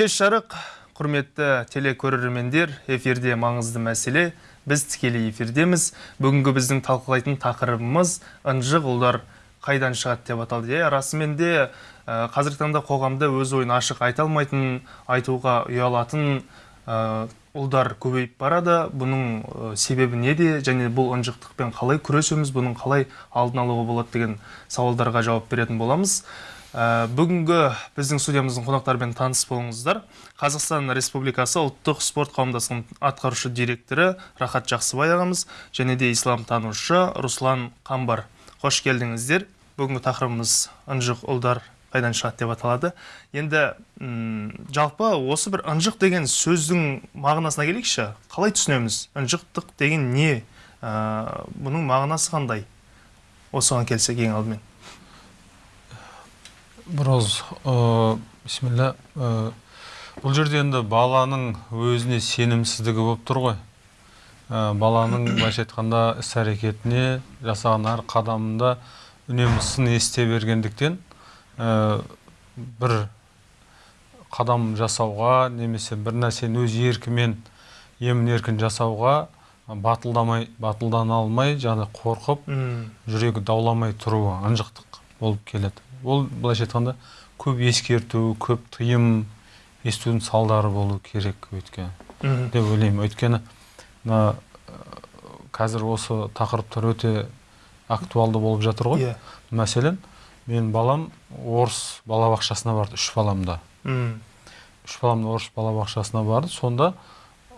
кеш жарық құрметті телекөрермендер эфирде маңызды мәселе. Біз тікелей эфирдеміз. Бүгінгі біздің талқылайтын тақырыбымыз ынжық ұлдар қайдан шығады деп аталды. Иә расымен де ә, қазіргі таңда қоғамда өз ойын ашық айта алмайтын айтуға ұялатын ә, ұлдар көбейіп барады. Бұның ә, себебі неде және бұл ынжықтықпен қалай күресеміз? Бұның қалай алдын алуға болады деген сауалдарға жауап беретін боламыз. Ә, бүгінгі біздің студиямыздың қонақтарымен таныс болыңыздар. Қазақстан республикасы ұлттық спорт қауымдастығының атқарушы директоры рахат жақсыбай ағамыз және де исламтанушы руслан қамбар. Қош келдіңіздер. Бүгінгі тақырыбымыз ынжық ұлдар қайдан шығады? деп аталады. Енді жалпы осы бір ынжық деген сөздің мағынасына келейікші. Қалай түсінеміз? Ынжықтық деген не? Ә, бұның мағынасы қандай? Осыған келсек ең алдымен. Біраз бисмилля ә, бұл жерде енді баланың өзіне сенімсіздігі болып тұр ғой. Ә, баланың былайша айтқанда іс әрекетіне жасаған әр қадамында үнемі сын ести бергендіктен ә, бір қадам жасауға немесе бір нәрсені өз еркімен емін еркін жасауға батылдамай батылдана алмай жаңағы қорқып жүрегі дауламай тұруы ынжықтық болып келеді. Ол былайша айтқанда көп ескерту көп тыйым естудің салдары болу керек өйткені. Деп ойлаймын. Өйткені мына қазір осы тақырыптар өте актуалды болып жатыр ғой. Иә. Мәселен мен балам орыс балабақшасына барды үш баламда. Үш балам орыс балабақшасына барды. Сонда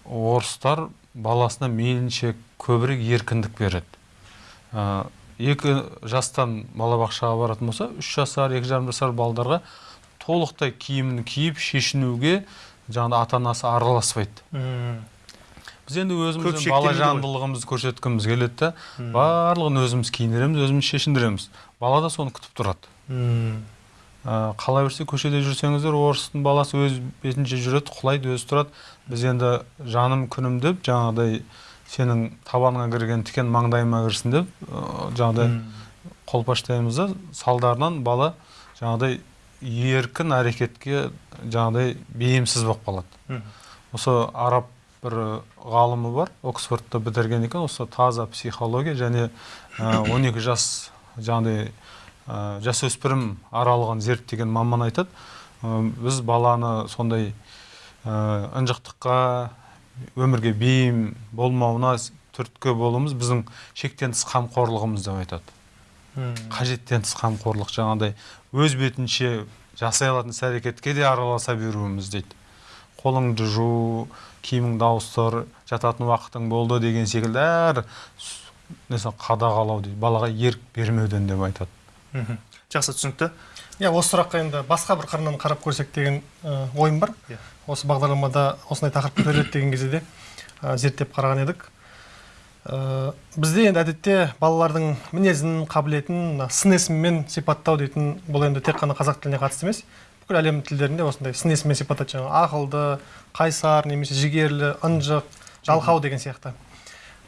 орыстар баласына мейлінше көбірек еркіндік береді. Екі жастан балабақшаға баратын болса үш жасар екі жарым жасар балдарға толықтай киімін киіп шешінуге жаңағы ата анасы араласпайды біз енді өзіміздің бала жандылығымызды көрсеткіміз келеді да барлығын өзіміз киіндіреміз өзіміз шешіндіреміз. Бала да соны күтіп тұрады. Ә, қала берсе көшеде жүрсеңіздер орыстың баласы өз бетінше жүреді құлайды өзі тұрады. Біз енді жаным күнім деп жаңағыдай сенің табаныңа кірген тікен маңдайыма кірсін деп жаңағыдай қолпаштаймыз да салдарынан бала жаңағыдай еркін әрекетке жаңағыдай бейімсіз болып қалады. Осы араб бір ғалымы бар оксфордты бітірген екен осы таза психология және 12 жас жаңағыдай жасөспірім аралығын зерттеген маман айтады. Біз баланы сондай ынжықтыққа өмірге бейім болмауына түрткі болуымыз біздің шектен тыс қамқорлығымыз деп айтады. Қажеттен тыс қамқорлық жаңағыдай өз бетінше жасай алатын іс әрекетке де араласа беруіміз дейді. Қолыңды жу киіміңді ауыстыр жататын уақытың болды деген секілді әр несі қадағалау дейді. Балаға ерік бермеуден деп айтады. Жақсы түсінікті. Иә осы сұраққа енді басқа бір қырынан қарап көрсек деген ойым бар. Иә. Осы бағдарламада осындай тақырып көтеріледі деген кезде де ә, зерттеп қараған едік. Ә, бізде енді әдетте балалардың мінезін қабілетін сын есіммен сипаттау дейтін бұл енді тек қана қазақ тіліне қатысты емес. Бүкіл әлем тілдерінде осындай сын есіммен сипаттайды. Жаңағы ақылды қайсар немесе жігерлі ынжық жалқау деген сияқты.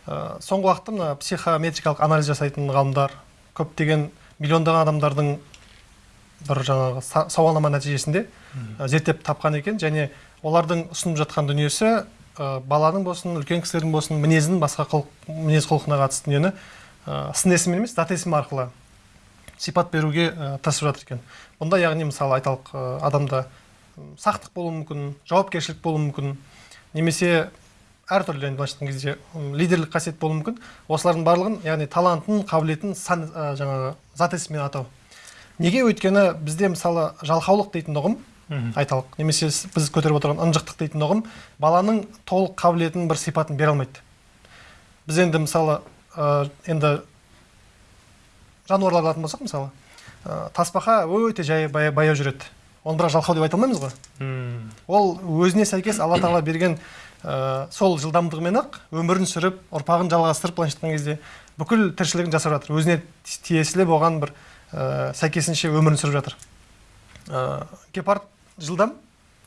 Ә, соңғы уақытта мына психометрикалық анализ жасайтын ғалымдар көптеген миллиондаған адамдардың бір жаңағы сауалнама нәтижесінде зерттеп тапқан екен. Және олардың ұсынып жатқан дүниесі ә, баланың болсын үлкен кісілердің болсын мінезін басқа құлық, мінез құлқына қатысты дүниені ә, сын есім емес зат есім арқылы сипат беруге ә, тырысып жатыр екен. Бұнда яғни мысалы айталық ә, адамда сақтық болуы мүмкін жауапкершілік болуы мүмкін немесе әртүрлі енді былайша айтқан кезде лидерлік қасиет болуы мүмкін. Осылардың барлығын яғни талантын қабілетін сан ә, жаңағы зат есіммен атау. Неге өйткені бізде мысалы жалқаулық дейтін ұғым айталық немесе біз көтеріп отырған ынжықтық дейтін ұғым баланың толық қабілетін бір сипатын бере алмайды. Біз енді мысалы ә, енді жануарларды алатын болсақ мысалы ә, тасбақа өте жай баяу жүреді. Оны бірақ жалқау деп айта алмаймыз ғой. Ол өзіне сәйкес алла тағала берген ә, сол жылдамдығымен ақ өмірін сүріп ұрпағын жалғастырып былайша айтқан кезде бүкіл тіршілігін жасап жатыр. Өзіне тиесілі болған бір ә, сәйкесінше өмірін сүріп жатыр. Ә, гепард жылдам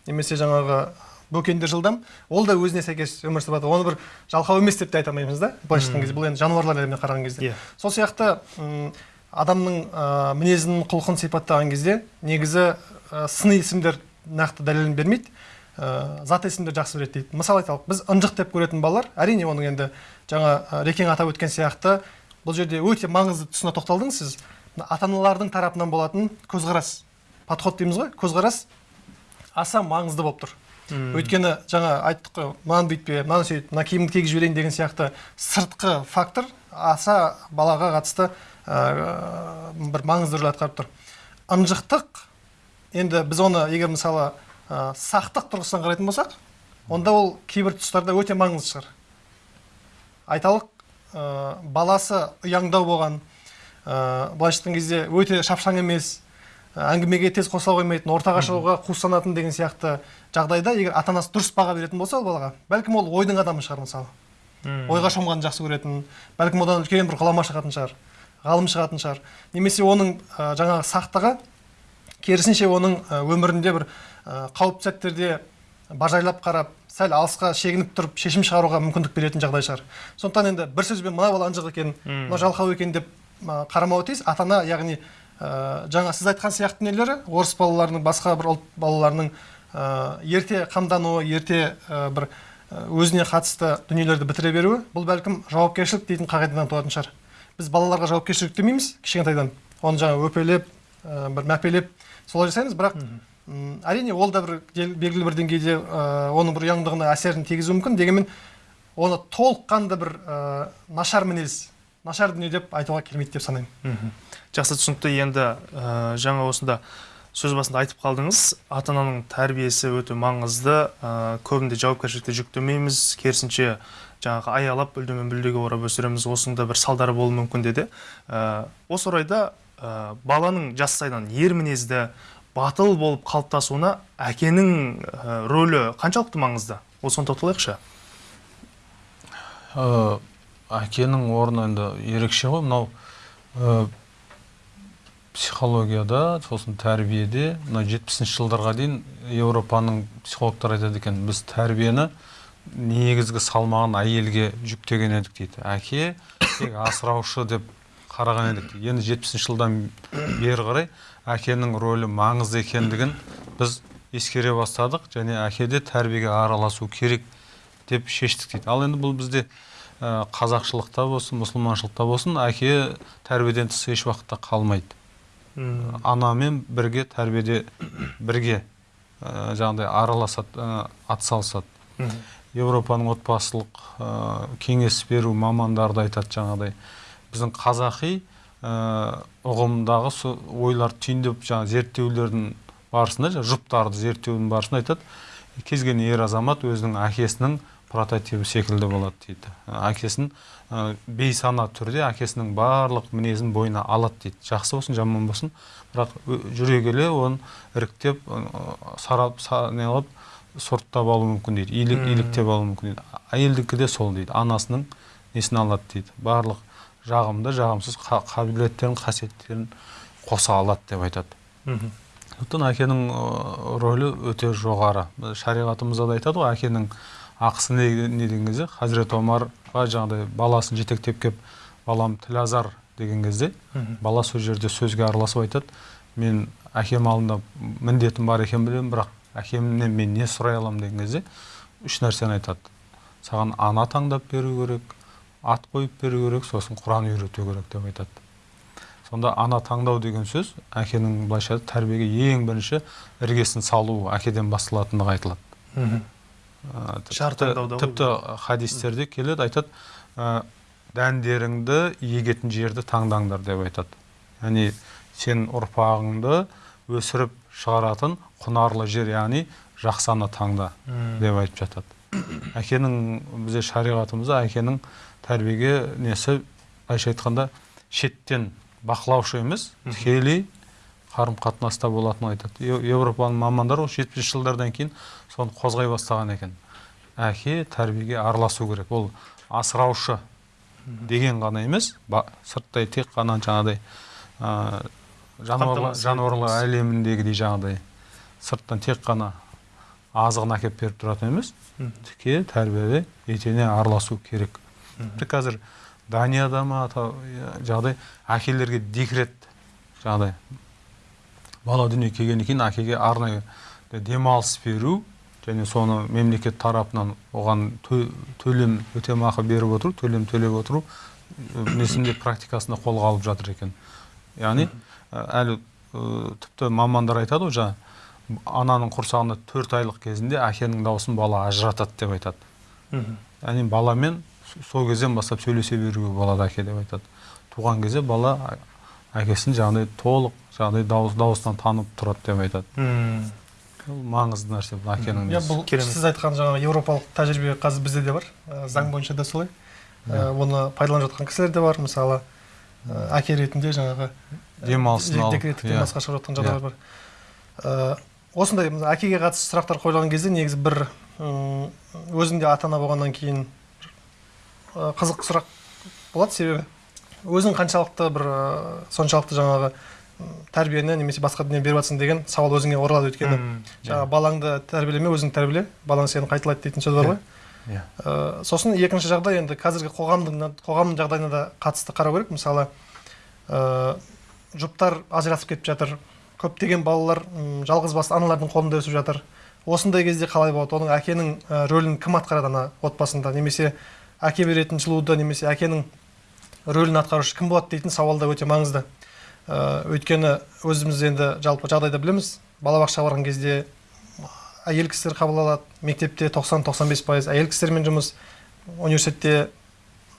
немесе жаңағы бөкендер жылдам ол да өзіне сәйкес өмір сүріп жатыр. Оны бір жалқау емес деп те айта алмаймыз да былайша айтқан кезде. Бұл енді жануарлар әлеміне қараған кезде. Иә. Сол сияқты адамның ә, мінезін құлқын сипаттаған кезде негізі ә, сыни есімдер нақты дәлелін бермейді. Ә, зат есімдерді жақсы біледі дейді. Мысалы айталық біз ынжық деп көретін балалар әрине оның енді жаңа рекең атап өткен сияқты бұл жерде өте маңызды тұсына тоқталдыңыз сіз. Ата аналардың тарапынан болатын көзқарас подход дейміз ғой. Көзқарас аса маңызды болып тұр. Өйткені жаңа айттық қой мынаны бүйтпе мынаны сөйт мына киімді кигізіп жіберейін деген сияқты сыртқы фактор аса балаға қатысты ә, бір маңызды рөл атқарып тұр. Ынжықтық енді біз оны егер мысалы ә, сақтық тұрғысынан қарайтын болсақ онда ол кейбір тұстарда өте маңызды шығар. Айталық ә, баласы ұяңдау болған ә, былайша айтқан кезде өте шапшаң емес ә, әңгімеге тез қосыла қоймайтын ортаға шығуға қуыстанатын деген сияқты жағдайда егер ата анасы дұрыс баға беретін болса ол балаға бәлкім ол ойдың адамы шығар мысалы. Ойға шомғанды жақсы көретін бәлкім одан үлкен бір ғұлама шығатын шығар ғалым шығатын шығар. Немесе оның ә, жаңағы сақтығы керісінше оның өмірінде бір ә, қауіпті сәттерде бажайлап қарап сәл алысқа шегініп тұрып шешім шығаруға мүмкіндік беретін жағдай шығар. Сондықтан енді бір сөзбен мына бала ынжық екен мына жалқау екен деп қарамауы тиіс ата ана яғни ә, жаңа сіз айтқан сияқты нелері орыс балаларының басқа бір ұлт балаларының ә, ерте қамдануы ерте ә, бір өзіне қатысты дүниелерді бітіре беруі бұл бәлкім жауапкершілік дейтін қағидадан туатын шығар. Біз балаларға жауапкершілік демейміз кішкентайдан. Оны жаңа өпелеп ә, бір мәпелеп солай жасаймыз. Бірақ әрине ол да бір белгілі бір деңгейде ә, оның бір ұяңдығына әсерін тигізуі мүмкін. Дегенмен оны толыққанды бір ә, нашар мінез нашар дүние деп айтуға келмейді деп санаймын. Жақсы түсінікті. Енді ә, жаңа осында сөз басында айтып қалдыңыз. Ата ананың тәрбиесі өте маңызды. Ә, көбінде жауапкершілікті жүктемейміз. Керісінше жаңағы аялап үлдемен бүлдеге орап өсіреміз. Осының да бір салдары болуы мүмкін деді. Ә, осы орайда ә, баланың жастайынан ер мінезді батыл болып қалыптасуына әкенің ә, рөлі қаншалықты маңызды? Осыған тоқталайықшы. Ә, әкенің орны енді ерекше ғой. Мынау ә, психологияда сосын тәрбиеде мына жетпісінші жылдарға дейін еуропаның психологтары айтады екен біз тәрбиені негізгі салмағын әйелге жүктеген едік дейді. Әке тек асыраушы деп қараған едік енді жетпісінші жылдан бері қарай әкенің рөлі маңызды екендігін біз ескере бастадық және әке де тәрбиеге араласу керек деп шештік дейді. Ал енді бұл бізде қазақшылықта болсын мұсылманшылықта болсын әке тәрбиеден тыс еш уақытта қалмайды. Анамен бірге тәрбиеде бірге ә, жаңағыдай араласады ә, атсалысады. Еуропаның отбасылық ә, кеңес беру мамандары да айтады жаңағыдай. Біздің қазақи ә, ұғымдағы ойлар түйіндеп жаңағы зерттеулердің барысында жұптарды зерттеудің барысында айтады. Кез келген ер азамат өзінің әкесінің прототипі секілді болады дейді. Әкесін ә, бейсана түрде әкесінің барлық мінезін бойына алады дейді. Жақсы болсын жаман болсын. Бірақ жүре келе оны іріктеп ә, сарап са, неғылып сұрыптап алуы мүмкін дейді. Илік иліктеп алуы мүмкін дейді. Әйелдікі де сол дейді. Анасының несін алады дейді. Барлық жағымды жағымсыз қа- қабілеттерін қасиеттерін қоса алады деп айтады. Сондықтан әкенің рөлі өте жоғары. Шариғатымызда да айтады ғой әкенің ақысы не, не деген кезде? Хазірет омарға жаңағыдай баласын жетектеп келіп балам тілазар деген кезде бала сол жерде сөзге араласып айтады. Мен әкем алдында міндетім бар екенін білемін бірақ әкемнен мен не сұрай аламын деген кезде үш нәрсені айтады. Саған ана таңдап беру керек ат қойып беру керек сосын құран үйрету керек деп айтады. Сонда ана таңдау деген сөз әкенің былайша тәрбиеге ең бірінші іргесін салу әкеден басталатындығы айтылады. Тіпті, хадистерде келеді айтады ә, дәндеріңді егетін жерді таңдаңдар деп айтады. Яғни сен ұрпағыңды өсіріп шығаратын құнарлы жер яғни жақсы ана таңда деп айтып жатады. Әкенің бізде шариғатымызда әкенің тәрбиеге несі былайша айтқанда шеттен бақылаушы емес тікелей қарым қатынаста болатынын айтады. Еуропаның мамандары осы жетпісінші жылдардан кейін соны қозғай бастаған екен. Әке тәрбиеге араласу керек. Ол асыраушы деген ғана емес сырттай тек қана жаңағыдай ә, жануарлар әлеміндегідей жаңағыдай сырттан тек қана азығын әкеліп беріп тұратын емес тіке тәрбиеде етене араласу керек. Тіпті қазір данияда ма жаңағыдай әкелерге декрет жаңағыдай бала дүниеге келгеннен кейін әкеге арнайы демалыс беру және соны мемлекет тарапынан оған тө- төлем өтемақы беріп отыру төлем төлеп отыру несінде практикасында қолға алып жатыр екен. Яғни әлі тіпті мамандар айтады ғой жаңа ананың құрсағында төрт айлық кезінде әкенің дауысын бала ажыратады деп айтады. Яғни баламен сол кезден бастап сөйлесе беруге болады әке деп айтады. Туған кезде бала әкесін жаңағыдай толық жаңағыдай дауыс дауысынан танып тұрады деп айтады. Ол маңызды нәрсе бұл әкенің иә бұл сіз айтқан жаңағы еуропалық тәжірибе қазір бізде де бар. Ә, заң бойынша да солай. Ә, оны пайдаланып жатқан кісілер де бар. Мысалы ә, әке ретінде жаңағы демалысын алып декреттік иә. демалысқа шығып жатқан жағдайлар бар. Ә, осындай мына әкеге қатысты сұрақтар қойылған кезде негізі бір м, өзің де ата ана болғаннан кейін қызық сұрақ болады себебі? Өзің қаншалықты бір ә, соншалықты жаңағы тәрбиені немесе басқа дүние беріп жатсың деген сауал өзіңе оралады өйткені. Жаңағы балаңды тәрбиелеме өзің тәрбиеле. Балаң сені қайталайды дейтін сөз бар ғой. Иә. Ә, сосын екінші жағдай енді қазіргі қоғамдың қоғамның жағдайына да қатысты қарау керек. Мысалы ә, жұптар ажырасып кетіп жатыр. Көптеген балалар жалғыз басты аналардың қолында өсіп жатыр. Осындай кезде қалай болады? Оның әкенің рөлін кім атқарады ана отбасында? Немесе әке беретін жылуды немесе әкенің рөлін атқарушы кім болады дейтін сауал да өте маңызды. Ә, өйткені өзіміз енді жалпы жағдайда білеміз балабақшаға барған кезде әйел кісілер қабыл алады мектепте 90-95 пайыз әйел кісілермен жұмыс университетте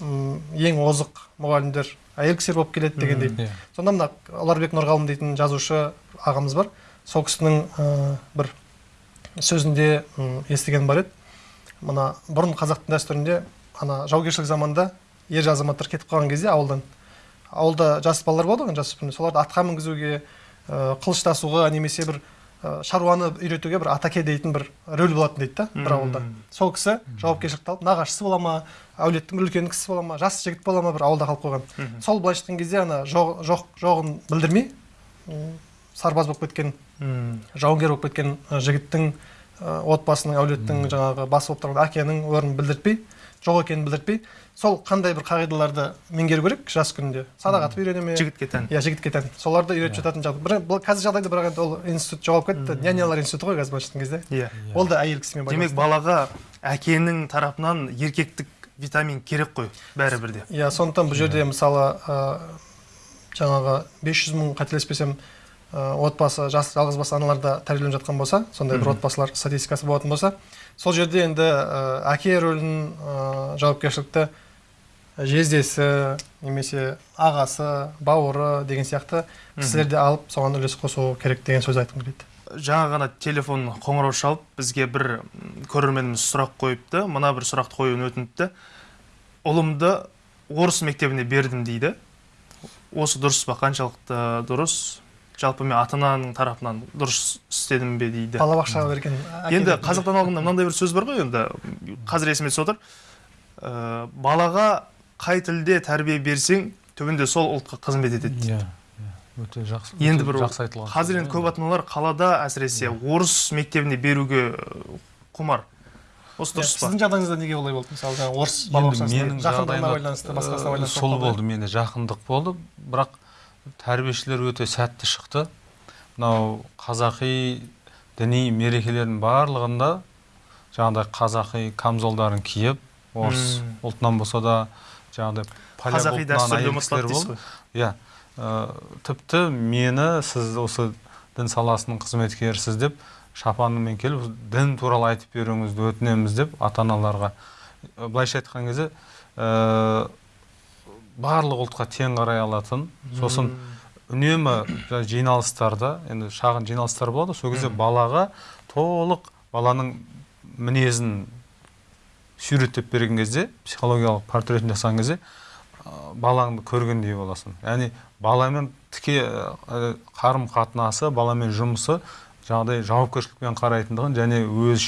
ең озық мұғалімдер әйел кісілер болып келеді дегендей. Иә. сонда мына ұларбек нұрғалым дейтін жазушы ағамыз бар. Сол кісінің ә, бір сөзінде естіген бар еді. Мына бұрын қазақтың дәстүрінде ана жаугершілік заманда ер азаматтар кетіп қалған кезде ауылдан. Ауылда жас балалар болады ғой жасөспірімдер соларды атқа мінгізуге ә, қылыш тасуға немесе бір ә, шаруаны үйретуге бір атаке дейтін бір рөл болатын дейді да бір ауылда. Сол кісі жауапкершілікті алып нағашысы бола ма әулеттің үлкен кісісі бола ма жас жігіт бола ма бір ауылда қалып қойған. Сол былайша айтқан кезде ана жоқ жоқ жоғын білдірмей сарбаз болып кеткен жауынгер болып кеткен ы, жігіттің отбасының әулеттің жаңағы басы болып тұрған әкенің орнын білдіртпей жоқ екенін білдіртпей сол қандай бір қағидаларды меңгеру керек жас күнінде? Садақ атып үйрене ме? Жігітке тән. Иә жігітке тән. Соларды үйретіп жататын жағдай бір бұл қазір жағдайда бірақ енді ол институт жоғалып кетті. Нянялар институты ғой қазір былайша айтқан кезде. Иә. Ол да әйел кісімен демек балаға әкенің тарапынан еркектік витамин керек қой бәрібір де. Иә сондықтан бұл жерде мысалы ы, жаңағы 500 мың қателеспесем отбасы жас жалғыз басты аналарда тәрбиеленіп жатқан болса сондай бір отбасылар статистикасы болатын болса сол жерде енді ы, әке рөлін ы, жауапкершілікті жездесі немесе ағасы бауыры деген сияқты кісілерді алып соған үлес қосу керек деген сөз айтқым келеді. Жаңа ғана телефон қоңырау шалып бізге бір көрерменіміз сұрақ қойыпты. Мына бір сұрақты қоюын өтініпті. Ұлымды орыс мектебіне бердім дейді. Осы дұрыс па? Қаншалықты дұрыс? Жалпы мен ата ананың тарапынан дұрыс істедім бе дейді. Балабақшаға берген енді ретінде. қазақтан алғанда мынандай бір сөз бар ғой енді. Қазір есіме түсіп отыр. Ә, балаға қай тілде тәрбие берсең түбінде сол ұлтқа қызмет етеді Иә, иә. өте жақсы енді бір жақсы айтылған қазір енді көп ата аналар қалада әсіресе орыс мектебіне беруге ә, құмар. Осы Иә, дұрыс па? Сіздің жағдайыңызда неге олай болды? Мысалы жаңағы орыс менің жақындығына байланысты басқасына э, байланысты сол болды менде жақындық болды. Бірақ тәрбиешілер өте сәтті шықты. Мынау қазақи діни мерекелердің барлығында жаңағыдай қазақи камзолдарын киіп орыс ұлтынан болса да жаңағыдай қазақи дәстүрді дейсіз ғой иә ә, тіпті мені сіз осы дін саласының қызметкерісіз деп шапанымен келіп дін туралы айтып беруіңізді өтінеміз деп ата аналарға былайша айтқан кезде ә, барлық ұлтқа тең қарай алатын. Сосын үнемі жиналыстарда енді шағын жиналыстар болады. Ғой, сол кезде балаға толық баланың мінезін суреттеп берген кезде психологиялық портретін жасаған кезде балаңды көргендей боласың. Яғни баламен тіке қарым қатынасы баламен жұмысы жаңағыдай жауапкершілікпен қарайтындығын және өз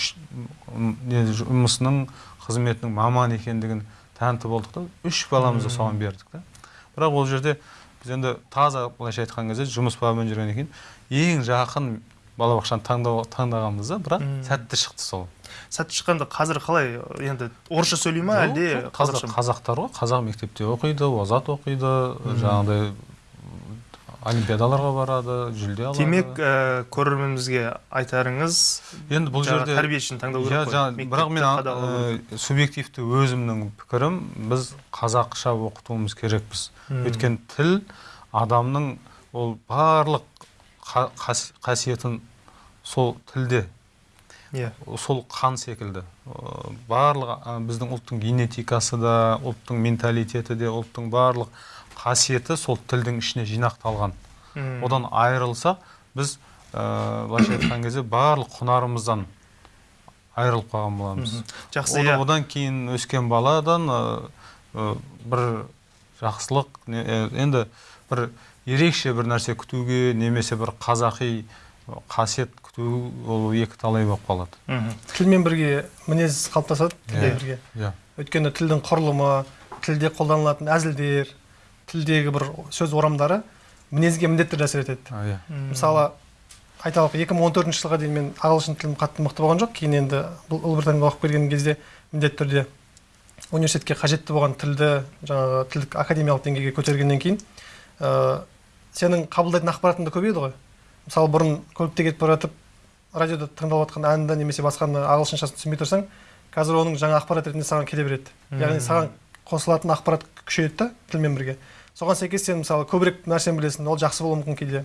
жұмысының қызметінің маман екендігін тәнті болдық та. Үш баламызды соған бердік та. Бірақ ол жерде біз енді таза былайша айтқан кезде жұмыс бабымен жүргеннен кейін ең жақын балабақшаны таңдағанбыз да бірақ сәтті шықты сол. Сәтті шыққанда қазір қалай енді орысша сөйлей ма әлде қазақша қазақтар ғой. Қазақ мектепте оқиды озат оқиды жаңағыдай олимпиадаларға барады жүлде алады. Демек ә, көрерменімізге айтарыңыз енді бұл жерде тәрбиешіні таңдау керек қой. бірақ мен ә, субъективті өзімнің пікірім біз қазақша оқытуымыз керекпіз. Өйткені тіл адамның ол барлық қа- қас- қасиетін сол тілде иә. сол қан секілді. Барлық біздің ұлттың генетикасы да ұлттың менталитеті де ұлттың барлық қасиеті сол тілдің ішіне жинақталған. Мм. одан айырылсақ біз ә, былайша айтқан кезде барлық құнарымыздан айырылып қалған боламыз. Жақсы Оны- иә. одан кейін өскен баладан ә, ә, бір жақсылық ә, енді бір ерекше бір нәрсе күтуге немесе бір қазақи қасиет күту ол екі талай болып қалады. Тілмен бірге мінез қалыптасады тілмен Иә. бірге. иә. Өйткені тілдің құрылымы тілде қолданылатын әзілдер тілдегі бір сөз орамдары мінезге міндетті түрде әсер етеді. Иә. Мысалы айталық 2014 жылға дейін мен ағылшын тілім қатты мықты болған жоқ. Кейін енді бұл ұлыбританияға оқып келген кезде міндетті түрде университетке қажетті болған тілді жаңағы тілдік академиялық деңгейге көтергеннен кейін ә, сенің қабылдайтын ақпаратың да көбейеді ғой. Мысалы бұрын көлікте кетіп бара жатып радиода тыңдалып жатқан әнді немесе басқаны ағылшыншасын түсінбей тұрсаң қазір оның жаңа ақпарат ретінде саған келе береді. Яғни саған қосылатын ақпарат күшейеді да тілмен бірге. Соған сәйкес сен мысалы көбірек нәрсені білесің ол жақсы болуы мүмкін кейде.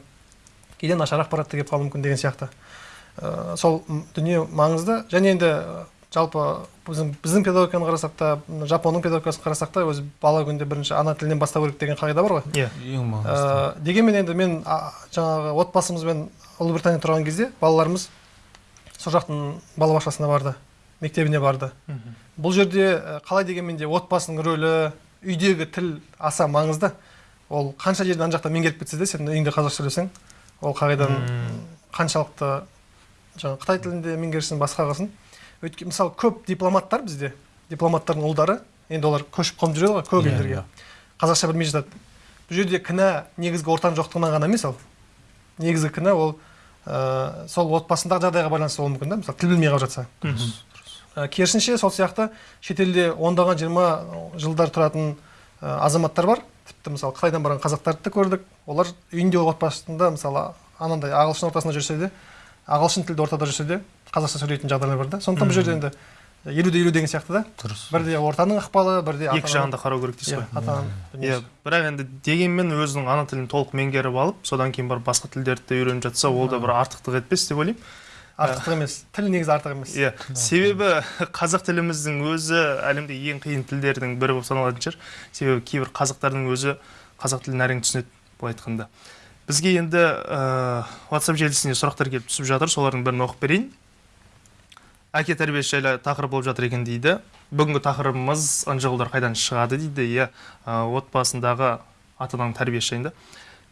Кейде нашар ақпарат та келіп қалуы мүмкін деген сияқты. Ә, сол дүние маңызды. Және енді ә, жалпы біздің, біздің педагогиканы қарасақ та жапонның педагогикасын қарасақ та өзі бала күнде бірінші ана тілінен бастау керек деген қағида бар ғой. Иә ең маңызды. Ә, дегенмен енді мен а, жаңағы отбасымызбен ұлыбританияда тұрған кезде балаларымыз сол жақтың балабақшасына барды мектебіне барды. Мгм. бұл жерде қалай дегенмен де отбасының рөлі үйдегі тіл аса маңызды. Ол қанша жерден ана жақта меңгеріп кетсе де сен үйіңде қазақша сөйлесең ол қағиданың Мм. қаншалықты жаңағы қытай тілінде меңгерсін басқа қылсын. Өйткені мысалы көп дипломаттар бізде дипломаттардың ұлдары енді олар көшіп қонып жүреді ғой көп Иә, елдерге. иә. қазақша білмей жатады. Бұл жерде кінә негізгі ортаның жоқтығынан ғана емес ол. Негізгі кінә ол ә, сол отбасындағы жағдайға байланысты болуы мүмкін да мысалы тіл білмей қалып жатса. Керісінше сол сияқты шетелде ондаған жиырма жылдар тұратын ә, азаматтар бар. Тіпті мысалы қытайдан барған қазақтарды да көрдік. Олар үйінде отбасында мысалы анандай ағылшын ортасында жүрсе де ағылшын тілді ортада жүрсе де қазақша сөйлейтін жағдайлар бар да. Сондықтан бұл жерде енді елу де елу деген сияқты да. Дұрыс. Бірде ортаның ықпалы бірде екі жағын да қарау керек дейсіз иә, ғой. иә бірақ енді дегенмен өзінің ана тілін толық меңгеріп алып содан кейін барып басқа тілдерді де үйреніп жатса ол да бір артықтық етпес деп ойлаймын. Артық емес тіл негізі артық емес. Иә себебі қазақ тіліміздің өзі әлемдегі ең қиын тілдердің бірі болып саналатын шығар. Себебі кейбір қазақтардың өзі қазақ тілін әрең түсінеді былай айтқанда. Бізге енді ә, whatsapp желісіне сұрақтар келіп түсіп жатыр солардың бірін оқып берейін. Әке тәрбиесі жайлы тақырып болып жатыр екен дейді. Бүгінгі тақырыбымыз ынжығулар қайдан шығады дейді иә ә, отбасындағы ата ананың тәрбиесі жайында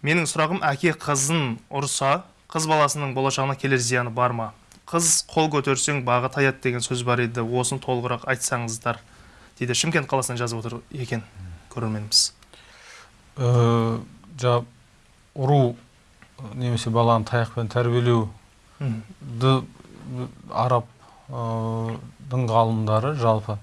менің сұрағым әке қызын ұрса қыз баласының болашағына келер зияны бар ма? Қыз қол көтерсең бағы таяды деген сөз бар еді осыны толығырақ айтсаңыздар дейді шымкент қаласынан жазып отыр екен көрерменіміз. Ә, жаңа ұру немесе баланы таяқпен тәрбиелеу ды араб ы, дін ғалымдары жалпы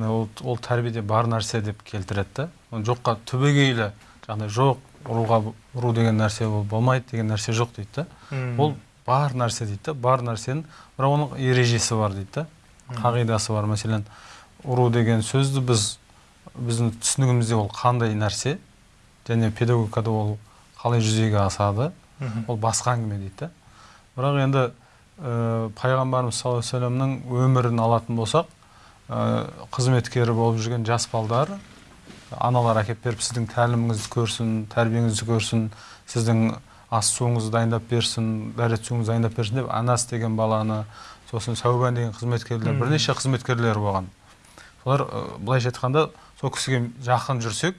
ол, ол тәрбиеде бар нәрсе деп келтіреді да жоққа түбегейлі жаңағыдай жоқ ұруға ұру деген нәрсе ол болмайды деген нәрсе жоқ дейді да. Ол бар нәрсе дейді да бар нәрсенің бірақ оның ережесі бар дейді да қағидасы бар. Мәселен ұру деген сөзді біз біздің түсінігімізде ол қандай нәрсе және педагогикада ол қалай жүзеге асады ол басқа әңгіме дейді да. Бірақ енді ә, пайғамбарымыз саллаллаху алейхи өмірін алатын болсақ ә, қызметкері болып жүрген жас балдар аналар әкеліп беріп сіздің тәліміңізді көрсін тәрбиеңізді көрсін сіздің ас суыңызды дайындап берсін дәрет суыңызды дайындап берсін деп анас деген баланы сосын сәубан деген қызметкерлер бірнеше қызметкерлер болған. Солар ә, былайша айтқанда сол кісіге жақын жүрсек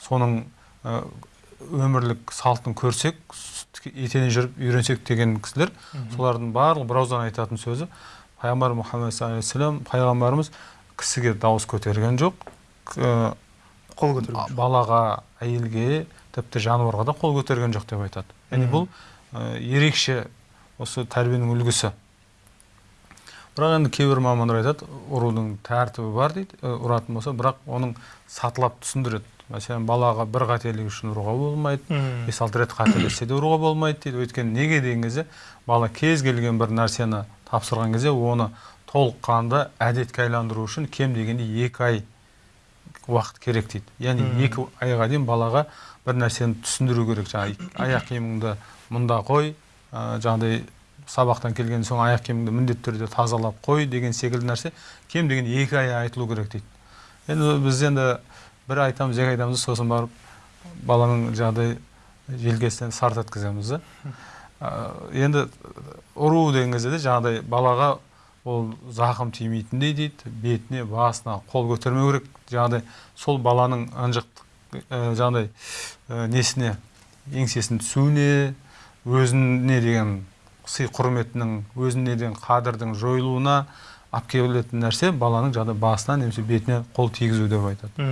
соның ә, өмірлік салтын көрсек етене жүріп үйренсек деген кісілер солардың барлығы бір ауыздан айтатын сөзі пайғамбар мұхаммед саллаллаху алейхи пайғамбарымыз кісіге дауыс көтерген жоқ қол көтеру балаға әйелге тіпті жануарға да қол көтерген жоқ деп айтады. Яғни бұл ә, ерекше осы тәрбиенің үлгісі. Бірақ енді кейбір мамандар айтады ұрудың тәртібі бар дейді. Ұратын болса бірақ оның сатылап түсіндіреді. Мәселен балаға бір қателік үшін ұруға болмайды бес алты рет қателессе де ұруға болмайды дейді. Өйткені неге деген кезде бала кез келген бір нәрсені тапсырған кезде оны толыққанды әдетке айналдыру үшін кем дегенде екі ай уақыт керек дейді. Яғни екі айға дейін балаға бір нәрсені түсіндіру керек жаңағы аяқ киіміңді мұнда қой ә, жаңағыдай сабақтан келген соң аяқ киіміңді міндетті түрде тазалап қой деген секілді нәрсе кем дегенде екі ай айтылу керек дейді. Енді біз енді бір айтамыз екі айтамыз сосын барып баланың жаңағыдай желкесінен сарт еткіземіз да. Ә, енді ұру деген кезде де жаңағыдай балаға ол зақым тимейтіндей дейді бетіне басына қол көтермеу керек. Жаңағыдай сол баланың ынжық ә, жаңағыдай ә, несіне еңсесінің түсуіне өзіне деген сый құрметінің өзіне деген қадірдің жойылуына алып келетін нәрсе баланың жаңағыдай басына немесе бетіне қол тигізу деп айтады.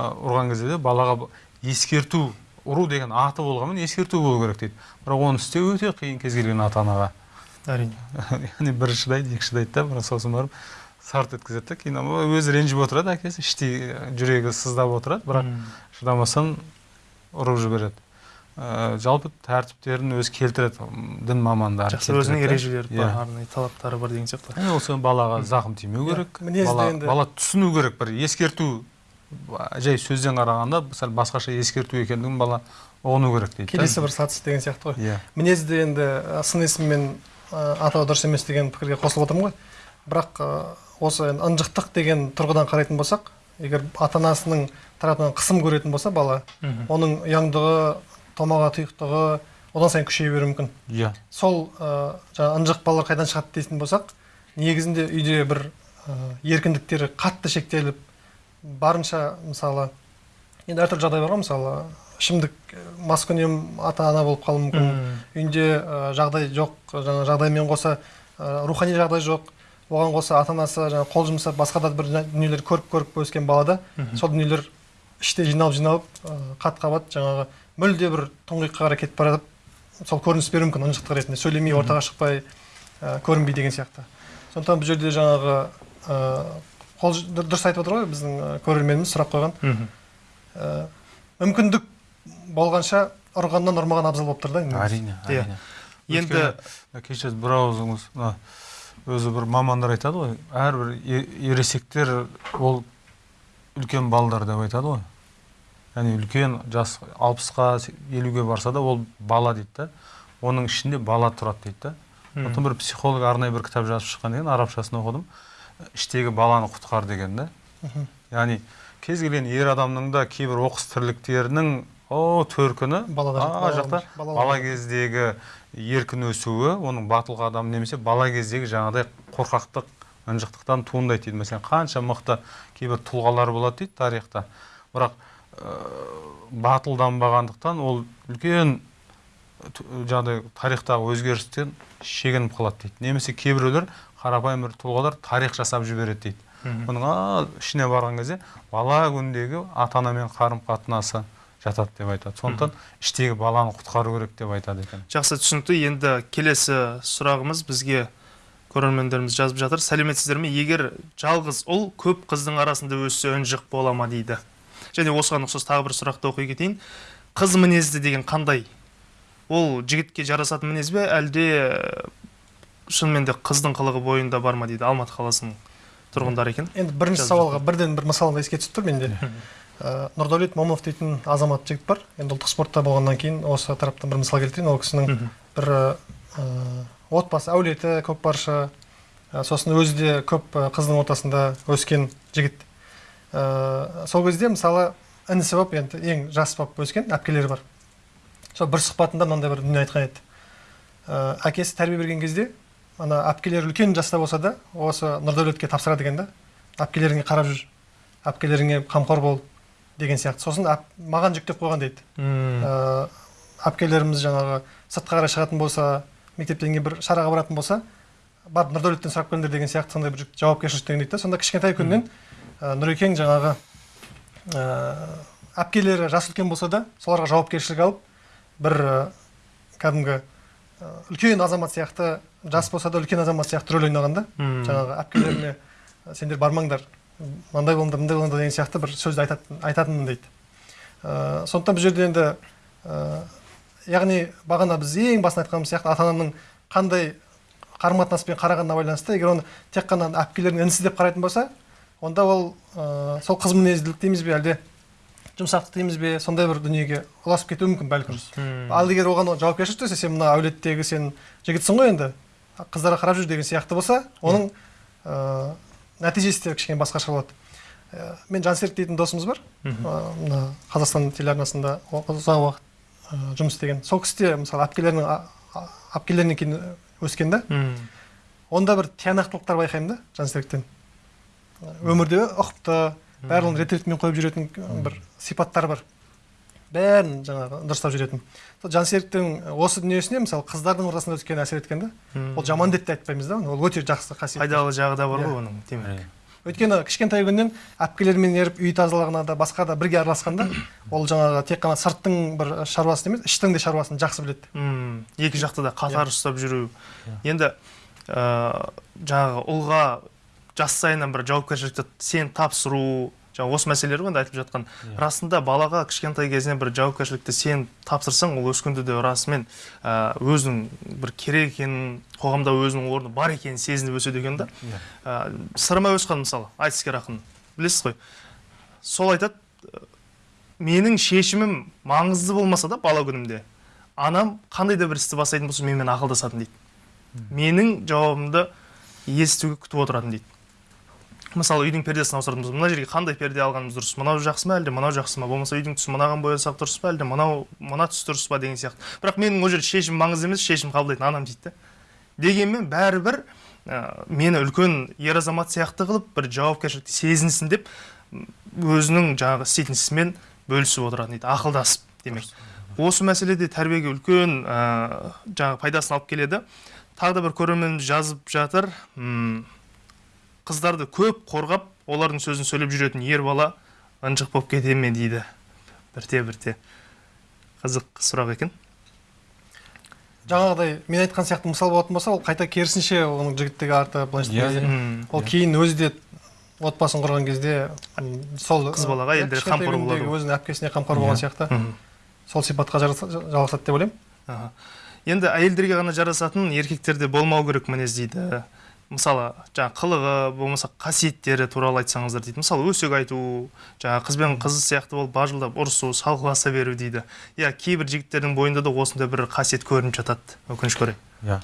Ұрған кезде де балаға ескерту ұру деген аты болғанмен ескерту болу керек дейді. Бірақ оны істеу өте қиын кез келген ата анаға әрине. Яғни бірі шыдайды екі шыдайды да бірақ сосын барып сарт еткізеді да кейін өзі ренжіп отырады әкесі іштей жүрегі сыздап отырады бірақ шыдамастан ұрып жібереді. Ә, жалпы тәртіптерін өзі келтіреді дін мамандары жақсы өзінің келтіреді да. ережелері Иә. бар арнайы талаптары бар деген сияқты. Яғни осы балаға зақым тимеу Иә, керек мінезді бала, енді- бала түсіну керек бір ескерту жай сөзден қарағанда сәл басқаша ескерту екендігін бала ұғыну керек дейді келесі бір сатысы деген сияқты ғой. Иә. Мінезді енді сын есіммен ы, атау дұрыс емес деген пікірге қосылып отырмын ғой. Бірақ ы, осы ынжықтық деген тұрғыдан қарайтын болсақ егер ата анасының тарапынан қысым көретін болса бала оның ұяңдығы томаға тұйықтығы одан сайын күшейе беруі мүмкін. Иә. Сол ы, жаңағы ынжық балалар қайдан шығады дейтін болсақ негізінде үйде бір ы, еркіндіктері қатты шектеліп барынша мысалы енді әртүрлі жағдай бар ғой мысалы ішімдік маскүнем ата ана болып қалуы мүмкін. Үйінде жағдай жоқ жаңа жағдаймен қоса рухани жағдай жоқ. Оған қоса ата анасы жаңа қол жұмсап басқа да бір дүниелер көріп көріп өскен балада сол дүниелер іште жиналып жиналып қат қабат жаңағы мүлде бір тұңғиыққа қарай кетіп бара жатып сол көрініс беруі мүмкін ынжықтық ретінде. Сөйлемей ортаға шықпай көрінбей деген сияқты. Сондықтан бұл жерде жаңағы қол дұрыс айтып отыр ғой біздің көрерменіміз сұрақ қойған. Мүмкіндік болғанша ұрғаннан ұрмаған абзал болып тұр да әрине Иә. әрине. Енді кешіріңіз бір ауызыңыз мына өзі бір мамандар айтады ғой әрбір ересектер ол үлкен балдар деп айтады ғой. Яғни үлкен жас алпысқа елуге барса да ол бала дейді да. Оның ішінде бала тұрады дейді да. Сондықтан бір психолог арнайы бір кітап жазып шыққан екен арабшасын оқыдым. Іштегі баланы құтқар деген да. Яғни кез келген ер адамның да кейбір оқыс тірліктерінің о төркіні бала- жақта бала- кездегі еркін өсуі оның батыл қадам немесе бала кездегі жаңағыдай қорқақтық ынжықтықтан туындайды дейді. Мәселен қанша мықты кейбір тұлғалар болады дейді тарихта. Бірақ ә, батылданбағандықтан ол үлкен жаңағыдай тарихтағы өзгерістен шегініп қалады дейді. Немесе кейбіреулер қарапайым бір тұлғалар тарих жасап жібереді дейді. А, ішіне барған кезде бала күндегі ата анамен қарым қатынасы жатады деп айтады. Сондықтан іштегі баланы құтқару керек деп айтады екен. Жақсы түсінікті. Енді келесі сұрағымыз бізге көрермендеріміз жазып жатыр. Сәлеметсіздер ме? Егер жалғыз ұл көп қыздың арасында өссе ынжық бола ма дейді. Және осыған ұқсас тағы бір сұрақты оқи кетейін. Қыз мінезді деген қандай? Ол жігітке жарасатын мінез бе? Әлде шынымен де қыздың қылығы бойында бар ма дейді алматы қаласының тұрғындары екен. Енді бірінші сауалға бірден бір мысал еске түсіп тұр менде нұрдәулет момынов дейтін азамат жігіт бар. Енді ұлттық спортта болғаннан кейін осы тараптан бір мысал келтірейін. Ол кісінің бір ә, отбасы әулеті көкпаршы ә, сосын өзі де көп қыздың ортасында өскен жігіт. Сол кезде мысалы інісі болып енді ең жас болып өскен әпкелері бар. Сол бір сұхбатында мынандай бір дүние айтқан еді. Ә, әкесі тәрбие берген кезде ана әпкелері үлкен жаста болса да осы нұрдәулетке тапсырады екен да. Әпкелеріңе қарап жүр. Әпкелеріңе қамқор бол. Деген сияқты. Сосын әп, маған жүктеп қойған дейді. Ә, әпкелеріміз жаңағы сыртқа қарай шығатын болса мектептен кейін бір шараға баратын болса барып нұрдәулеттен сұрап келіңдер деген сияқты сондай бір жүк- жауапкершіліктен дейді да сонда кішкентай күннен ә, нұрекең жаңағы ә, әпкелері жасы үлкен болса да соларға жауапкершілік алып бір ә, кәдімгі ә, үлкен азамат сияқты жас болса да үлкен азамат сияқты рөл ойнаған да жаңағы әпкелеріне сендер бармаңдар мындай болыңдар мындай болыңдар деген сияқты бір сөзді айтатын айтатынмын дейді. Ә, сондықтан бұл жерде енді ә, яғни бағана біз ең басында айтқанымыз сияқты ата ананың қандай қарым қатынаспен қарағанына байланысты егер оны тек қана әпкелердің інісі деп қарайтын болса онда ол ә, сол қыз мінезділік дейміз бе әлде жұмсақтық дейміз бе сондай бір дүниеге ұласып кетуі мүмкін бәлкім. Ал егер оған жауапкершілік төсе сен мына әулеттегі сен жігітсің ғой енді қыздарға қарап жүр деген сияқты болса оның ә, нәтижесі де кішкене басқаша болады. Ә, мен жансерік дейтін досымыз бар. Ә, мына қазақстан телеарнасында ұзақ уақыт ә, жұмыс істеген. Сол кісі де мысалы әпкелерінің әпкелерінен кейін өскен да. Онда бір тиянақтылықтар байқаймын да жансеріктен өмірде ұқыпты барлығын рет ретімен қойып жүретін бір сипаттар бар. Бәрін жаңағы дұрыстап жүретін. Сол жансеріктің осы дүниесіне мысалы қыздардың ортасында өткен әсер еткен да ол жаман деп те айтпаймыз да ол өте жақсы қасиет. Пайдалы жағы да бар Иә. ғой оның демек өйткені кішкентай күннен әпкелерімен еріп үй тазалығына да басқа да бірге араласқанда ол жаңағы тек қана сырттың бір шаруасын емес іштің де шаруасын жақсы біледі. Мм, екі жақты да қатар Иә. ұстап жүру. Енді ә, жаңағы ұлға жас сайыннан бір жауапкершілікті сен тапсыру жаңағы осы мәселелер ғой енді айтып жатқан. Иә. расында балаға кішкентай кезінен бір жауапкершілікті сен тапсырсаң ол өскенде де расымен ә, өзінің бір керек екенін қоғамда өзінің орны бар екенін сезініп өседі екен да. Иә. ә, сырымай өсқан мысалы айтыскер ақын білесіз ғой? Сол айтады ә, менің шешімім маңызды болмаса да бала күнімде анам қандай да бір істі бастайтын болса менімен ақылдасатын дейді. Менің жауабымды естуге күтіп отыратын дейді мысалы үйдің пердесін ауыстыратын болса мына жерге қандай перде алғанымыз дұрыс мынау жақсы ма әлде мынау жақсы ма? Болмаса үйдің түсін мынаған боясақ дұрыс па әлде мынау мына түс дұрыс па деген сияқты. Бірақ менің ол жерде шешім маңызды емес шешім қабылдайтын анам дейді да дегенмен бәрібір ә, мені үлкен ер азамат сияқты қылып бір жауапкершілікті сезінсін деп өзінің жаңағы істейтін ісімен бөлісіп отыратын дейді ақылдасып демек. Осы мәселеде тәрбиеге үлкен ә, жаңағы пайдасын алып келеді. Тағы да бір көрерменіміз жазып жатыр қыздарды көп қорғап олардың сөзін сөйлеп жүретін ер бала ынжық болып кете ме дейді? Бірте бірте. Қызық сұрақ екен. Жаңағыдай мен айтқан сияқты мысал болатын болса ол қайта керісінше оның жігіттігі арты былайша Иә, айтқан кезде М, ол кейін өзі де отбасын құрған кезде сол Қыз балаға иә, елдер кішкентай қамқор болады өзінің әпкесіне қамқор болған Иә. сияқты. сол сипатқа жалғасады деп ойлаймын. Енді әйелдерге ғана жарасатын еркектерде болмау керек мінез дейді. Мысалы жаңағы қылығы болмаса қасиеттері туралы айтсаңыздар дейді. Мысалы өсек айту жаңағы қыз бен қыз сияқты болып бажылдап ұрысу салғыласа беру дейді. Иә кейбір жігіттердің бойында да осындай бір қасиет көрініп жатады. Өкінішке орай. Иә.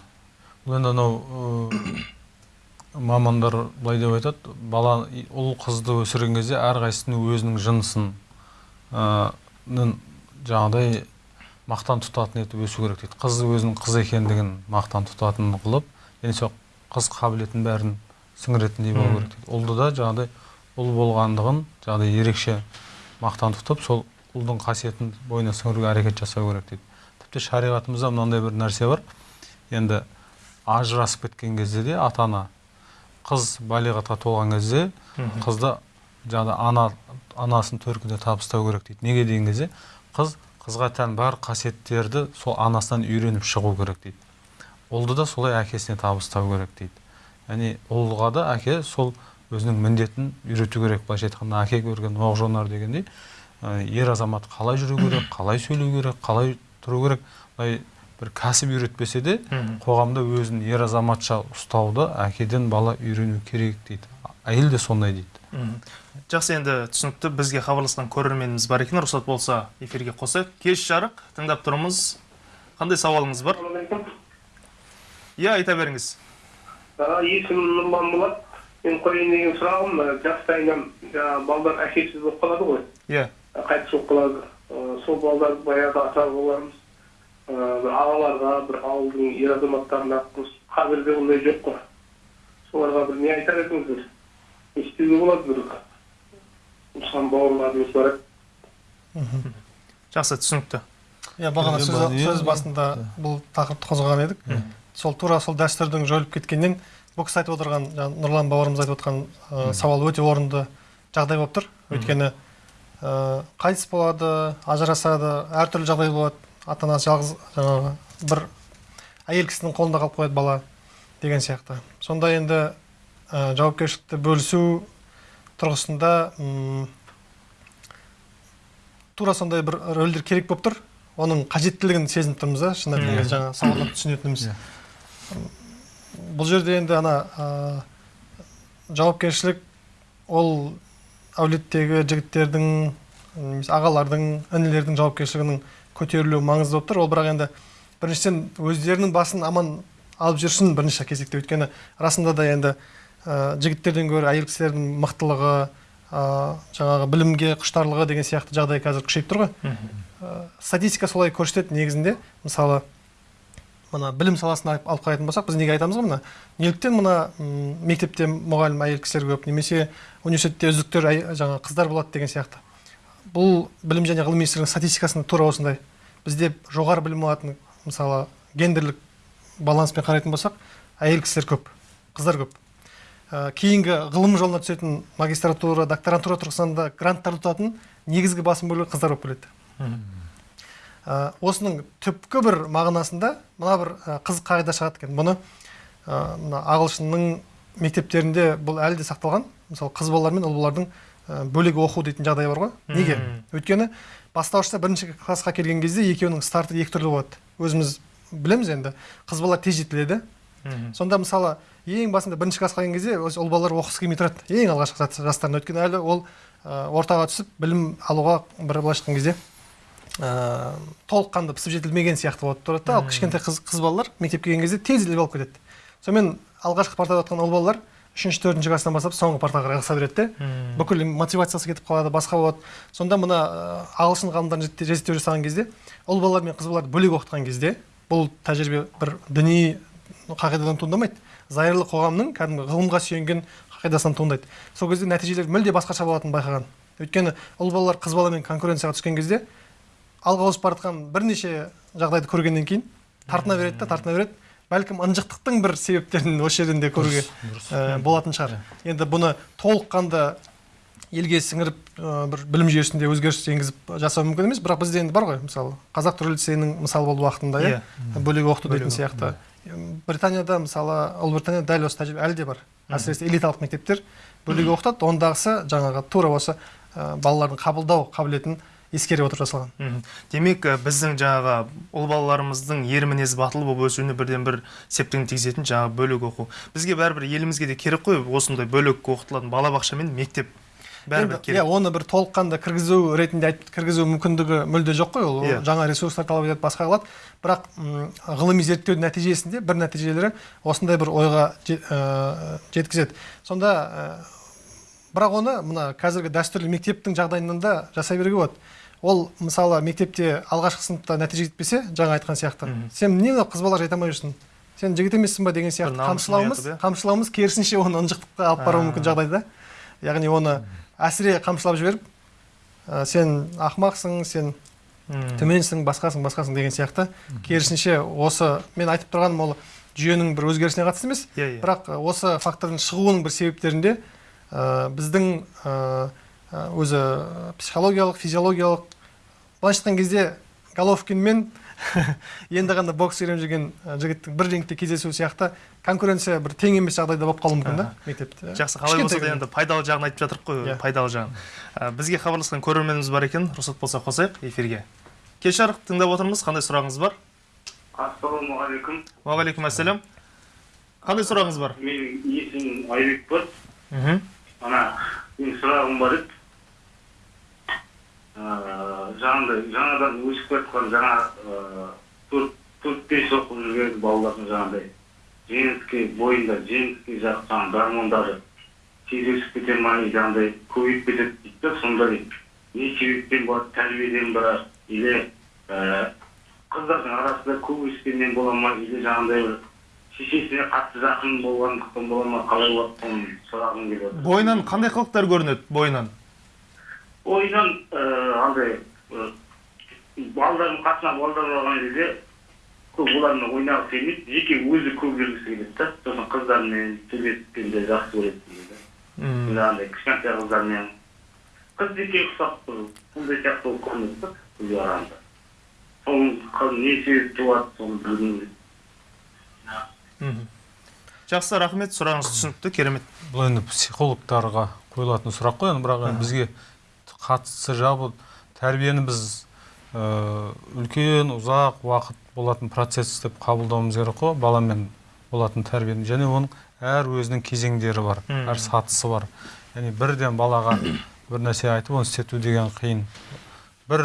Бұл енді анау мамандар былай деп айтады. Бала ұл қызды өсірген кезде әрқайсысының өзінің жынысын жаңағыдай мақтан тұтатын етіп өсу керек дейді. Қыз өзінің қыз екендігін мақтан тұтатын қылып және сол қыз қабілетін бәрін сіңіретіндей болу керек дейді. Ұлды да жаңағыдай ұл болғандығын жаңағыдай ерекше мақтан тұтып сол ұлдың қасиетін бойына сіңіруге әрекет жасау керек дейді. Тіпті шариғатымызда мынандай бір нәрсе бар. Енді ажырасып кеткен кезде де ата ана қыз балиғатқа толған кезде қызды жаңағы ана анасын төркінде табыстау керек дейді. Неге деген кезде қыз қызға тән бар қасиеттерді сол анасынан үйреніп шығу керек дейді. Ұлды да солай әкесіне табыстау керек дейді. Яғни ұлға да әке сол өзінің міндетін үйрету керек. Былайша айтқанда әке көрген оқ жонар дегендей ер азамат қалай жүру керек қалай сөйлеу керек қалай тұру керек былай бір кәсіп үйретпесе де қоғамда өзін ер азаматша ұстауды әкеден бала үйрену керек дейді. Әйел де сондай дейді. Жақсы енді түсінікті бізге хабарласқан көрерменіміз бар екен. Рұқсат болса эфирге қосайық. Кеш жарық тыңдап тұрмыз. Қандай сауалыңыз бар? Иә айта беріңіз. А, есімім нұрлан болады мен қояйын деген сұрағым жастайынан жаңағы балдар әкесіз болып қалады ғой. Иә қайтыс болып қалады. Сол балдар баяғы ата бабаларымыз бір ағаларға бір ауылдың ер азаматтарына қазірде ондай жоқ қой. Соларға бір не айтар едіңіздер не істеуге болады бір? Туысқан бауырларымыз бар. Еді жақсы түсінікті. Иә бағана сөз, ба- сөз басында бұл тақырыпты қозғаған едік. Сол тура сол дәстүрдің жойылып кеткеннен бұл кісі айтып отырған жаңа нұрлан бауырымыз айтып отырған ә, сауал өте орынды жағдай болып тұр. Өйткені ә, қайтыс болады ажырасады әртүрлі жағдай болады. Ата анасы жалғыз жаңағы бір әйел кісінің қолында қалып қояды бала деген сияқты. Сонда енді ә, жауапкершілікті бөлісу тұрғысында тура сондай бір рөлдер керек болып тұр. Оның қажеттілігін сезініп тұрмыз да шын айтқан кезде жаңа сауаттап түсінетініміз. Иә. Бұл жерде енді ана ә, жауапкершілік ол әулеттегі жігіттердің немесе ағалардың інілердің жауапкершілігінің көтерілуі маңызды болып тұр. Ол бірақ енді біріншіден өздерінің басын аман алып жүрсін бірінші кезекте. Өйткені расында да енді ә, жігіттерден гөрі әйел кісілердің мықтылығы ә, жаңағы білімге құштарлығы деген сияқты жағдай қазір күшейіп тұр ғой. Ә, статистика солай көрсетеді негізінде. Мысалы мына білім саласын алып қарайтын болсақ біз неге айтамыз ғой мына? неліктен мына мектепте мұғалім әйел кісілер көп немесе университетте үздіктер жаңағы қыздар болады деген сияқты. Бұл білім және ғылым министрлігінің статистикасында тура осындай. Бізде жоғары білім алатын мысалы гендерлік баланспен қарайтын болсақ әйел кісілер көп қыздар көп. Ә, кейінгі ғылым жолына түсетін магистратура докторантура тұрғысында гранттар ұтатын негізгі басым бөлігі қыздар болып келеді. Ә, осының түпкі бір мағынасында мына бір ә, қызық қағида шығады екен. Бұны ә, мына ағылшынның мектептерінде бұл әлі де сақталған. Мысалы қыз балалар мен ұл балалардың ә, бөлек оқу дейтін жағдай бар ғой. Неге? Өйткені бастауышта бірінші классқа келген кезде екеуінің старты екі түрлі болады. Өзіміз білеміз енді. Қыз балалар тез жетіледі. Сонда мысалы ең басында бірінші классқа келген кезде ұл балалар оқығысы келмей тұрады. Ең алғашқы жас- жастарында өйткені әлі ол ортаға түсіп білім алуға бір былайша айтқан кезде. Ә, толыққанды пісіп жетілмеген сияқты болып тұрады да. Ал кішкентай қыз, қыз балалар мектепке келген кезде тез іліп алып кетеді. Сонымен алғашқы партада отырған ұл балалар үшінші төртінші класстан бастап соңғы партаға қарай ығыса береді де. Бүкіл мотивациясы кетіп қалады басқа болады. Сонда мына ә, ағылшын ғалымдарын зерттеу жасаған кезде ұл балалар мен қыз балаларды бөлек оқытқан кезде бұл тәжірибе бір діни қағидадан туындамайды. Зайырлы қоғамның кәдімгі ғылымға сүйенген қағидасынан туындайды. Сол кезде нәтижелер мүлде басқаша болатынын байқаған. Өйткені ұл балалар қыз баламен конкуренцияға түскен кезде алға ауысып бара жатқан бірнеше жағдайды көргеннен кейін тартына береді да тартына береді. Бәлкім ынжықтықтың бір себептерін осы жерден де көруге ә, болатын шығар. енді бұны толыққанды елге сіңіріп ә, бір білім жүйесінде өзгеріс енгізіп жасау мүмкін емес. Бірақ бізде енді бар ғой мысалы қазақ түрік лицейінің мысалы болды уақытында иә. бөлек оқыту дейтін сияқты. британияда мысалы ұлыбританияда дәл осы тәжірибе әлі де бар. Әсіресе элиталық мектептер бөлек оқытады. Ондағысы жаңағы тура осы ә, балалардың қабылдау қабілетін ескере отырып жасалған демек біздің жаңағы ұл балаларымыздың ер мінезі батыл болып өсуіне бірден бір септігін тигізетін жаңағы бөлек оқу. Бізге бәрібір елімізге де керек қой осындай бөлек оқытылатын балабақша мен мектеп. Бәрібір керек. иә оны бір толыққанды кіргізу ретінде кіргізу мүмкіндігі мүлде жоқ қой. Ол Иә. жаңа ресурстар талап етеді басқа қылады. Бірақ ғылыми зерттеудің нәтижесінде бір нәтижелері осындай бір ойға же- жеткізеді. Сонда бірақ оны мына қазіргі дәстүрлі мектептің жағдайынан да жасай беруге болады. Ол мысалы мектепте алғашқы сыныпта нәтиже жетпесе жаңа айтқан сияқты. Сен не мынау қыз балалар жете алмай жүрсің. Сен жігіт емессің ба деген сияқты. қамшылауымыз иә. қамшылауымыз керісінше оны ынжықтыққа алып баруы мүмкін жағдайда. Яғни оны әсіре қамшылап жіберіп ә, сен ақымақсың сен төменсің басқасың басқасың деген сияқты. Керісінше осы мен айтып тұрғаным ол жүйенің бір өзгерісіне қатысты емес. Иә иә. Бірақ ә, осы фактордың шығуының бір себептерінде біздің ә, ә, өзі психологиялық физиологиялық. Былайша айтқан кезде головкин мен енді ғана бокс үйреніп жүрген жігіттің бір рингте кездесуі сияқты конкуренция бір тең емес жағдайда болып қалуы мүмкін да? Мектепте. Жақсы қалай болса да енді пайдалы жағын айтып жатырмық қой Иә. пайдалы жағын. Ә, бізге хабарласқан көрерменіміз бар екен рұқсат болса қосайық эфирге. Кеш жарық тыңдап отырмыз қандай сұрағыңыз бар? Ассалаумағалейкум. Уағалейкум ассалам қандай сұрағыңыз бар? Менің есімім айбек бар мхм. Ана менің сұрағым бар еді. Ыыы жаңағыдай жаңадан өсіп келатқан жаңа ыыы төрт төрт бес оқып жүрген балалардың жаңағыдай жеңіске бойында жеңіске жақ жаңағы гормондары тез өсіп кете ма жаңағыдай көбейіп кетеді дейді да сондай не себептен болады тәрбиеден ба или ііі қыздардың арасында көп өскеннен бола ма или жаңағыдай бір шешесіне қатты жақын болғандықтан бола ма қалай болады соны сұрағым келіп отыр. Бойынан қандай қылықтар көрінеді бойынан? Ойынан ыыы андай ы, балалардың қасына балалар барған кезде көп олармен ойнағысы келмейді. Жеке өзі көп жүргісі келеді да. Сосын қыздармен сөйлескенде жақсы көреді дейді Мм. жаңағыдай кішкентай қыздармен. Қыз жеке ұқсап тұр сондай сияқты болып көрінеді да үйге қарағанда соның не себеп туады соны білгім келеді. Жақсы рахмет сұрағыңыз түсінікті керемет. Бұл енді психологтарға қойылатын сұрақ қой енді бірақ енді бізге қатысы жабы тәрбиені біз ә, үлкен ұзақ уақыт болатын процесс деп қабылдауымыз керек қой. Баламен болатын тәрбиені. Және оның әр өзінің кезеңдері бар әр сатысы бар. Яғни бірден балаға бір нәрсе айтып оны істету деген қиын. бір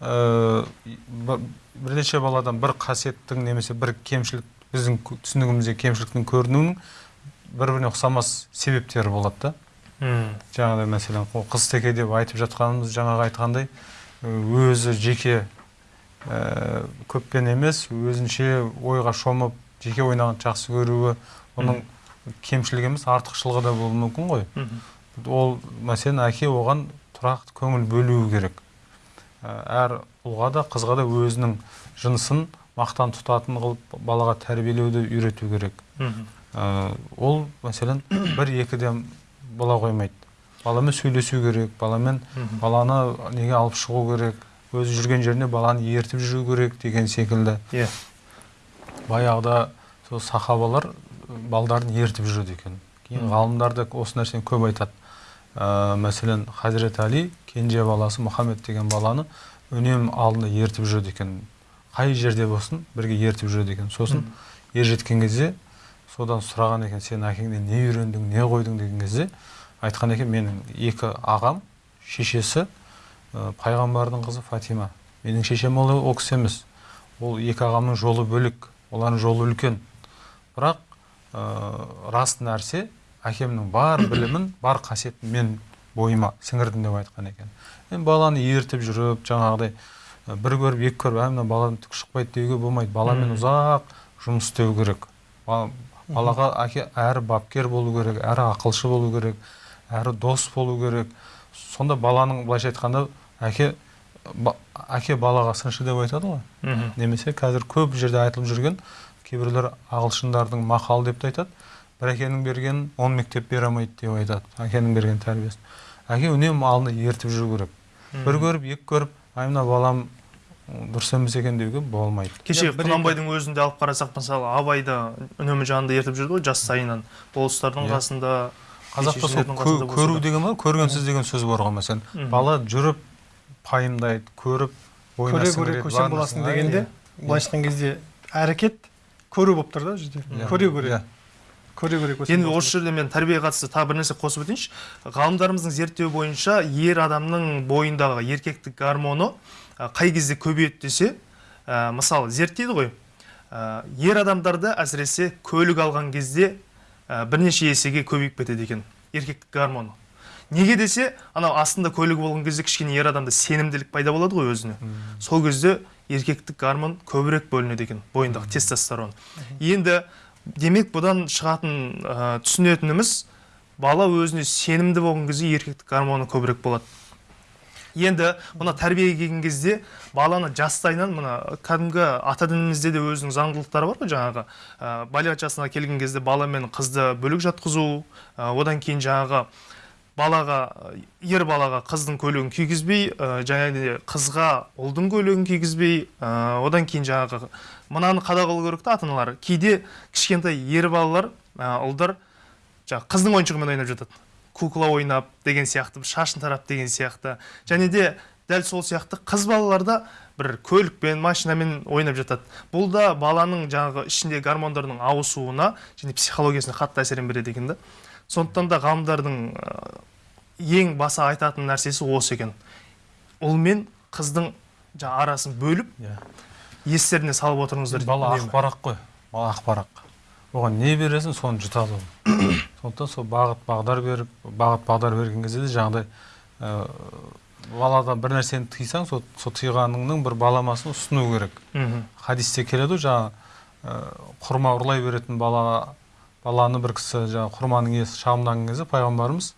ә, бір- бірнеше баладан бір қасиеттің немесе бір кемшілік біздің түсінігімізде кемшіліктің көрінуінің бір біріне ұқсамас себептері болады да. Жаңағыдай мәселен қыз теке деп айтып жатқанымыз жаңағы айтқандай өзі жеке ә, көппен емес өзінше ойға шомып жеке ойнағанды жақсы көруі оның кемшілігі емес артықшылығы да болуы мүмкін ғой. Ол мәселен әке оған тұрақты көңіл бөлуі керек. Әр ұлға да қызға да өзінің жынысын мақтан тұтатын қылып балаға тәрбиелеуді үйрету керек. Ә, ол мәселен бір екіден бола қоймайды. Баламен сөйлесу керек баламен баланы неге алып шығу керек өзі жүрген жеріне баланы ертіп жүру керек деген секілді. Иә. Баяғыда сол сахабалар балдарын ертіп жүреді екен. Кейін ғалымдар да осы нәрсені көп айтады. Ә, мәселен хазірет али кенже баласы мұхаммед деген баланы үнемі алдында ертіп жүреді екен. Қай жерде болсын бірге ертіп жүреді екен. Сосын ер жеткен кезде содан сұраған екен сен әкеңнен не үйрендің не қойдың? деген кезде айтқан екен менің екі ағам шешесі ә, пайғамбардың қызы фатима. Менің шешем ол, ол кісі емес. Ол екі ағамның жолы бөлек олардың жолы үлкен. Бірақ ә, рас нәрсе әкемнің бар білімін бар қасиетін мен бойыма сіңірдім деп айтқан екен. Енді баланы ертіп жүріп жаңағыдай бір көріп екі көріп ә мына баладан түк шықпайды деуге болмайды. Баламен ұзақ жұмыс істеу керек. Ба- балаға әке әрі бапкер болу керек әрі ақылшы болу керек әрі дос болу керек. Сонда баланың былайша айтқанда әке ба- әке балаға сыншы деп айтады ғой. Немесе қазір көп жерде айтылып жүрген кейбіреулер ағылшындардың мақалы деп те айтады. Бір әкенің бергенін он мектеп бере алмайды деп айтады. Әкенің берген тәрбиесін. Әке үнемі алдында ертіп жүру керек. Бір көріп екі көріп ай мына балам дұрыс емес екен деуге болмайды. Кеше құнанбайдың өзінде алып қарасақ мысалы абайды үнемі жанында ертіп жүрді ғой жас сайынан. Болыстардың Иә. қасында қазақта сол көру деген бар көргенсіз деген сөз бар ғой мәселен. Бала жүріп пайымдайды көріп көре көсем боласың дегенде былайша айтқан кезде әрекет көру болып тұр да жерде Иә. көре көре. Иә. Көре көре енді осы жерде мен тәрбиеге қатысты тағы бір нәрсе қосып өтейінші. Ғалымдарымыздың зерттеуі бойынша ер адамның бойындағы еркектік гормоны қай кезде көбейеді десе ә, мысалы зерттейді ғой. Ә, ер адамдарда әсіресе көлік алған кезде ә, бірнеше есеге көбейіп кетеді екен еркектік гормоны неге десе анау астында көлігі болған кезде кішкене ер адамда сенімділік пайда болады ғой өзіне. Сол кезде еркектік гормон көбірек бөлінеді екен бойындағы тестостерон. Енді демек бұдан шығатын ә, түсінетініміз бала өзіне сенімді болған кезде еркектік гормоны көбірек болады. Енді мына тәрбиеге келген кезде баланы жастайынан мына кәдімгі ата дінімізде де өзінің заңдылықтары бар ғой жаңағы ә, балиғат жасына келген кезде бала мен қызды бөлек жатқызу ә, одан кейін жаңағы балаға ер балаға қыздың көйлегін кигізбей ә, жаңағыдай қызға ұлдың көйлегін кигізбей ә, одан кейін жаңағы мынаны қадағалау керек та ата аналар кейде кішкентай ер балалар ә, ұлдар жаңағы қыздың ойыншығымен ойнап жатады. Кукла ойнап деген сияқты шашын тарап деген сияқты. Және де дәл сол сияқты қыз балалар да бір көлікпен машинамен ойнап жатады. Бұл да баланың жаңағы ішінде гормондардың ауысуына және психологиясына қатты әсерін береді екен да. Сондықтан да ғалымдардың ә, ең баса айтатын нәрсесі осы екен. Ұл мен қыздың жаңағы арасын бөліп Иә. Естеріне салып отырыңыздар бала ақпарақ қой бала ақпарақ оған не бересің соны жұтады ол. Сондықтан сол бағыт бағдар беріп бағыт бағдар берген кезде де жаңағыдай ә, баладан бір нәрсені тыйсаң сол сол тыйғаныңның бір баламасын ұсыну керек. Мхм. хадисте келеді ғой жаңағы ә, құрма ұрлай беретін балаға баланы бір кісі жаңағы құрманың иесі шағымданған кезде пайғамбарымыз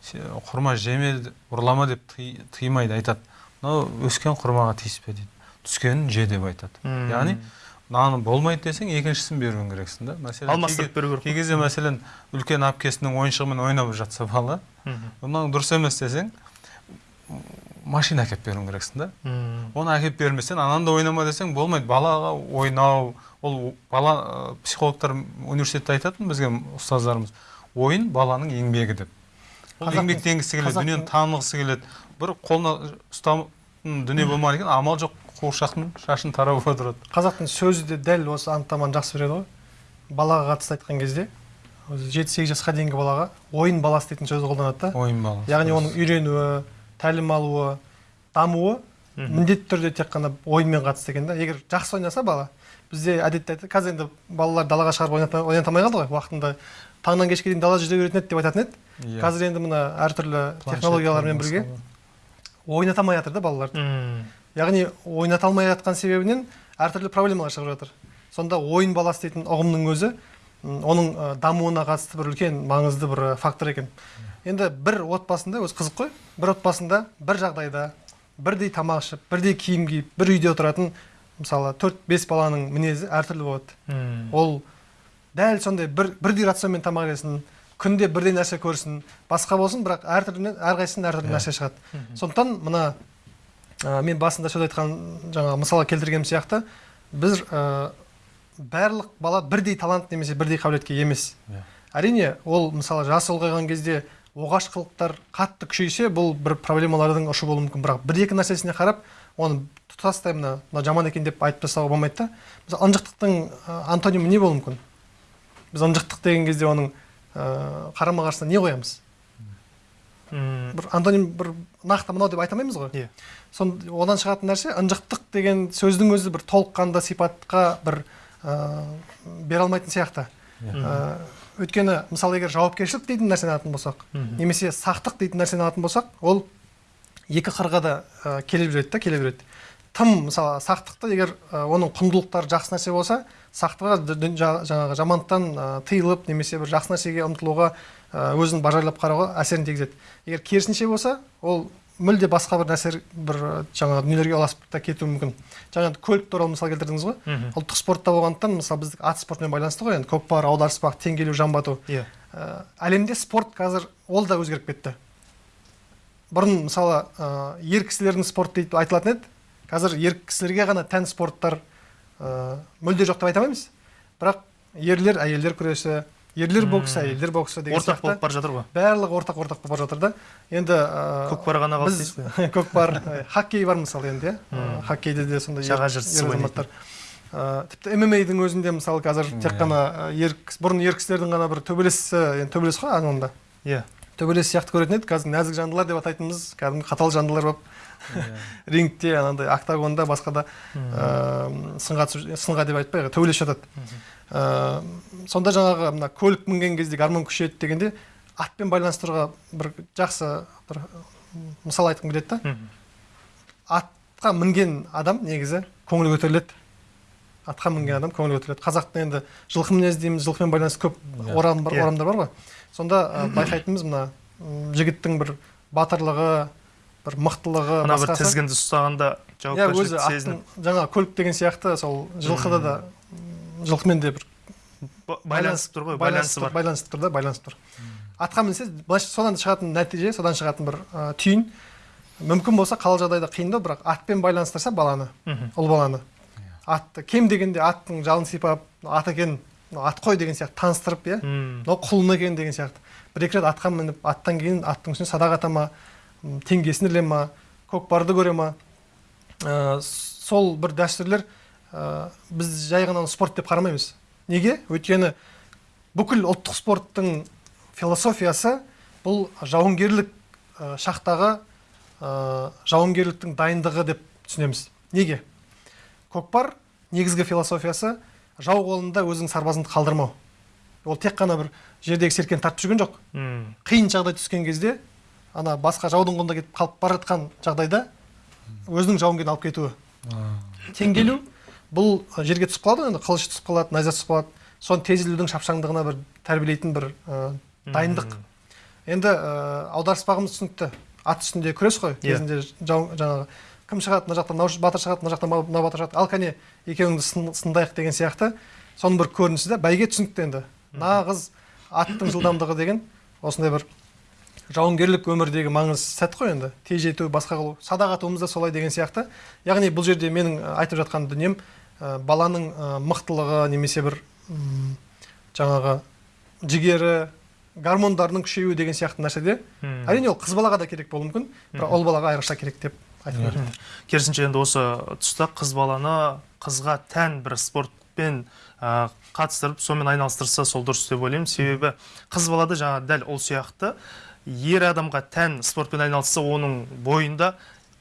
«Се- құрма жеме ұрлама деп тый, тыймайды айтады. Мынау өскен құрмаға тиіспе дейді. Түскенін же деп айтады. Яғни мынаны болмайды десең екіншісін беруің керексің да мәселен алмастырып беру керек кей кезде мәселен үлкен әпкесінің ойыншығымен ойнап жатса бала мынау дұрыс емес десең машина әкеліп беруің керексің да. Оны әкеліп бермесең ананы да ойнама десең болмайды. Балаға ойнау ол бала психологтар университетте айтатын бізге ұстаздарымыз ойын баланың еңбегі деп. Ол еңбектенгісі келеді дүниені танығысы келеді. Бір қолына ұстайтын дүние болмаған екен амал жоқ. Қуыршақтың шашын тарап отырады. Қазақтың сөзі де дәл осы анықтаманы жақсы береді ғой. Балаға қатысты айтқан кезде өзі жеті сегіз жасқа дейінгі балаға ойын баласы дейтін сөзді қолданады да. Ойын баласы яғни оның үйренуі тәлім алуы дамуы міндетті түрде тек қана ойынмен қатысты екен да. Егер жақсы ойнаса бала бізде әдетте айтады қазір енді балалар далаға шығарып ойната, алмай қалды ғой. Уақытында таңнан кешке дейін далада жүре беретін еді деп айтатын еді. Иә. қазір енді мына әртүрлі технологиялармен бірге ойната алмай жатыр да балалар. Мм. Яғни ойната алмай жатқан себебінен әртүрлі проблемалар шығып жатыр. Сонда ойын баласы дейтін ұғымның өзі оның дамуына қатысты бір үлкен маңызды бір фактор екен. Енді бір отбасында өзі қызық қой бір отбасында бір жағдайда бірдей тамақ ішіп бірдей киім киіп бір үйде отыратын мысалы төрт бес баланың мінезі әртүрлі болады. Ол дәл сондай бір бірдей рационмен тамақ жесін күнде бірдей нәрсе көрсін басқа болсын бірақ әртүрлі әрқайсысынан әртүрлі Иә. нәрсе шығады. Сондықтан мына ә, мен басында сөз айтқан жаңағы мысалға келтіргенім сияқты біз ә, барлық бала бірдей талант немесе бірдей қабілетке емес Иә. әрине ол мысалы жасы ұлғайған кезде оғаш қылықтар қатты күшейсе бұл бір проблемалардың ұшы болуы мүмкін бірақ бір екі нәрсесіне қарап оны тұтастай мына мына жаман екен деп айтып тастауға болмайды да мысалы ынжықтықтың ә, антонимі не болуы мүмкін біз ынжықтық деген кезде оның ә, қарама қарсысына не қоямыз Мм. бір антоним бір нақты мынау деп айта алмаймыз ғой Иә. Сон одан шығатын нәрсе ынжықтық деген сөздің өзі бір толыққанды сипатқа бір ә, бере алмайтын сияқты. Ә, өйткені мысалы егер жауапкершілік дейтін нәрсені алатын болсақ немесе сақтық дейтін нәрсені алатын болсақ ол екі қырға да ә, келе береді да келе береді тым мысалы сақтықты егер ә, оның құндылықтары жақсы нәрсе болса жа- жаңағы жамандықтан ә, тыйылып немесе бір жақсы нәрсеге ұмтылуға өзін бажайлап қарауға әсерін тигізеді. Егер керісінше болса ол мүлде басқа бір нәрсе бір ә, жаңағы дүниелерге ұласып та кетуі мүмкін. Жаңа көлік туралы мысал келтірдіңіз ғой. Ұлттық спортта болғандықтан мысалы біздік ат спортымен байланысты ғой енді көкпар аударыспақ теңге ілу жамбы ату Иә. ә, әлемде спорт қазір ол да өзгеріп кетті. Бұрын мысалы ә, ер кісілердің спорты деп айтылатын еді. Қазір ер кісілерге ғана тән спорттар ә, мүлде жоқ деп айта алмаймыз. Бірақ ерлер әйелдер күресі ерлер боксы әйелдер боксы деген ортақ болып бара жатыр ғой. Барлығы ортақ ортақ болып бара жатыр да. Енді ә, көкпар ғана қалды дейсіз ғой. көкпар хоккей бар мысалы енді иә. Хоккейде де сондай Жаға жыртысып ер азаматтар. Ә, тіпті ммадің өзінде мысалы қазір тек Иә. қана ә, ер кіс- бұрын ер кісілердің ғана бір төбелесі енді төбелес қой анығында иә. Төбелес сияқты көретін еді қазір нәзік жандылар деп атайтынымыз кәдімгі қатал жандылар болып рингте анандай октагонда басқа да ә, сынға түсіп сынға деп айтпай төбелесіп жатады. Ә, сонда жаңағы мына көлік мінген кезде гармон күшейеді дегенде атпен байланыстыруға бір жақсы бір мысал айтқым келеді да. Атқа мінген адам негізі көңілі көтеріледі. Атқа мінген адам көңілі көтеріледі. Қазақта енді жылқы мінез дейміз жылқымен байланысты көп Иә. орам бар Иә. орамдар бар ғой. Сонда ә, байқайтынымыз мына жігіттің бір батырлығы бір мықтылығы мына бір тізгінді ұстағанда иә өзі жауапкершілікті сезініп. жаңа көлік деген сияқты сол жылқыда да жылқымен де бір ба- байланысып тұр ғой байланысы бар. байланысып тұр да байланысып тұр. Атқа мінсе былайша содан шығатын нәтиже содан шығатын бір ә, түйін мүмкін болса қалал жағдайда қиындау бірақ атпен байланыстырса баланы ұл баланы. Атты кем дегенде аттың жалын сипап ат екен мынау ат қой деген сияқты таныстырып иә? Мынау құлын екен деген сияқты. бір екі рет атқа мініп аттан кейін аттың үстіне садақ ата ма теңгесін іле ма көкпарды көре ма. Ә, сол бір дәстүрлер ә, біз жай ғана спорт деп қарамаймыз. Неге? Өйткені бүкіл ұлттық спорттың философиясы бұл жауынгерлік ә, шақтағы ә, жауынгерліктің дайындығы деп түсінеміз. Неге? Көкпар негізгі философиясы жау қолында өзің сарбазыңды қалдырмау. Ол тек қана бір жердегі серкені тартып жүрген жоқ. Қиын жағдай түскен кезде ана басқа жаудың қолында кетіп қалып бара жатқан жағдайда өзінің жауынгерін алып кетуі. Теңгелу бұл жерге түсіп қалады ғой енді қылыш түсіп қалады найза түсіп қалады. Соны тез ілудің шапшаңдығына бір тәрбиелейтін бір ә, дайындық. Енді ә, аударыспағымыз түсінікті. Ат үстінде күрес қой Иә. кезінде жау жаңағы кім шығады мына жақтан мынау батыр шығады мына жақтан мынау батыр шығады. Ал кәне екеуіңді сын- сындайық деген сияқты. Соның бір көрінісі да бәйге түсінікті енді. Нағыз аттың жылдамдығы деген осындай бір жауынгерлік өмірдегі маңыз сәт қой енді. Тез жету басқа қылу. Садақ атуымыз да солай деген сияқты. Яғни бұл жерде менің айтып жатқан дүнием ә, баланың ә, мықтылығы немесе бір м, жаңағы жігері гормондарының күшеюі деген сияқты нәрседе. Әрине ол қыз балаға да керек болуы мүмкін. Бірақ ұл балаға айрықша керек деп. Айтып беремін керісінше енді осы тұста қыз баланы қызға тән бір спортпен ә, қатыстырып сонымен айналыстырса сол дұрыс деп ойлаймын. Себебі қыз балада жаңа дәл ол сияқты. Ер адамға тән спортпен айналысса оның бойында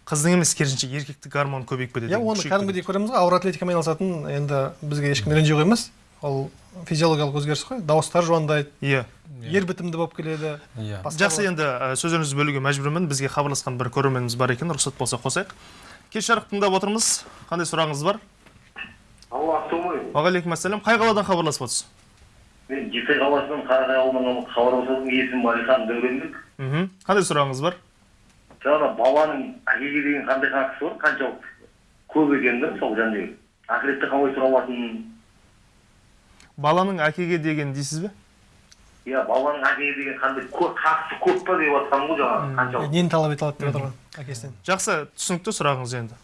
қыздың емес керісінше еркектік гормон көбейіп кетеді. Иә оны кәдімгідей көреміз ғой. Ауыр атлетикамен айналысатын енді бізге ешкім ренжи қоймас. Ол физиологиялық өзгеріс қой. Дауыстар жуандайды. Иә. Ер бітімді болып келеді. Иә. Басқа жақсы енді ә, сөзіңізді бөлуге мәжбүрмін. Бізге хабарласқан бір көрерменіміз бар екен. Рұқсат болса қосайық. Кеш жарық тыңдап отырмыз. Қандай сұрағыңыз бар? Алло ассалаумағалейкум уағалейкум ассалам қай қаладан хабарласып отырсыз? Мен жеті қаласынан қарағай ауылынан хабарласып есімім әлихан дәуренбек. Мхм. Қандай сұрағыңыз бар? Жаңағы баланың әкеге деген қандай қатысы бар? Қаншалықты көп екені да сол және ақыретте қалай сұрап алатынын баланың әкеге деген дейсіз бе? иә баланың әкеге деген қандай көп қатысы көп па деп жатқаным ғой жаңағы қаншалықты нені талап ете алады деп жатыр ғой әкесінен? Жақсы түсінікті сұрағыңыз енді.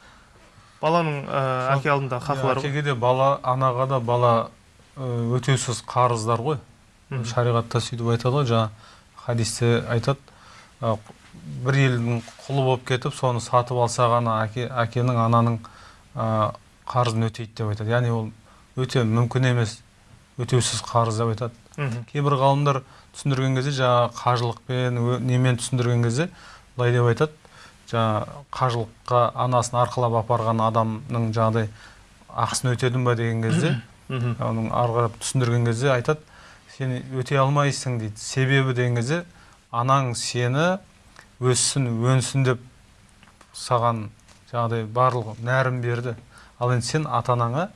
Баланың ә, әке алдындағы хақылары ғой. әкеге де бала анаға да бала ы, өтеусіз қарыздар ғой. Шариғатта сөйтіп айтады ғой жаңа хадисте айтады. Ы, бір елдің құлы болып кетіп соны сатып алса ғана әке әкенің ананың қарызын өтейді деп айтады. Яғни ол өте мүмкін емес. Өтеусіз қарыз деп айтады. Кейбір ғалымдар түсіндірген кезде жаңағы қажылықпен немен түсіндірген кезде былай деп айтады. Жаңа қажылыққа анасын арқалап апарған адамның жаңағыдай ақысын өтедің ба деген кезде оның ары қарап түсіндірген кезде айтады сен өтей алмайсың дейді. Себебі деген кезде анаң сені өссін өнсін деп саған жаңағыдай барлық нәрін берді. Ал енді сен ата анаңа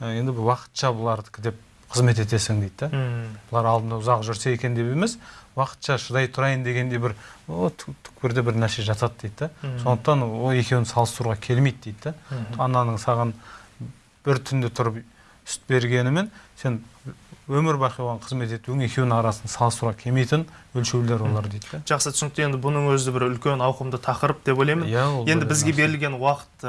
енді бұл уақытша бұлардікі деп қызмет етесің дейді да. Бұлар алдында ұзақ жүрсе екен деп емес уақытша шыдай тұрайын дегенде бір түкпірде бір нәрсе жатады дейді да. Сондықтан ол екеуін салыстыруға келмейді дейді да. Ананың саған бір түнде тұрып сүт бергенімен сен өмір бақи оған қызмет етуің екеуінің арасын салыстыруға келмейтін өлшеулер олар дейді да. Жақсы түсінікті. Енді бұның өзі бір үлкен ауқымды тақырып деп ойлаймын. Иә, енді бізге берілген уақыт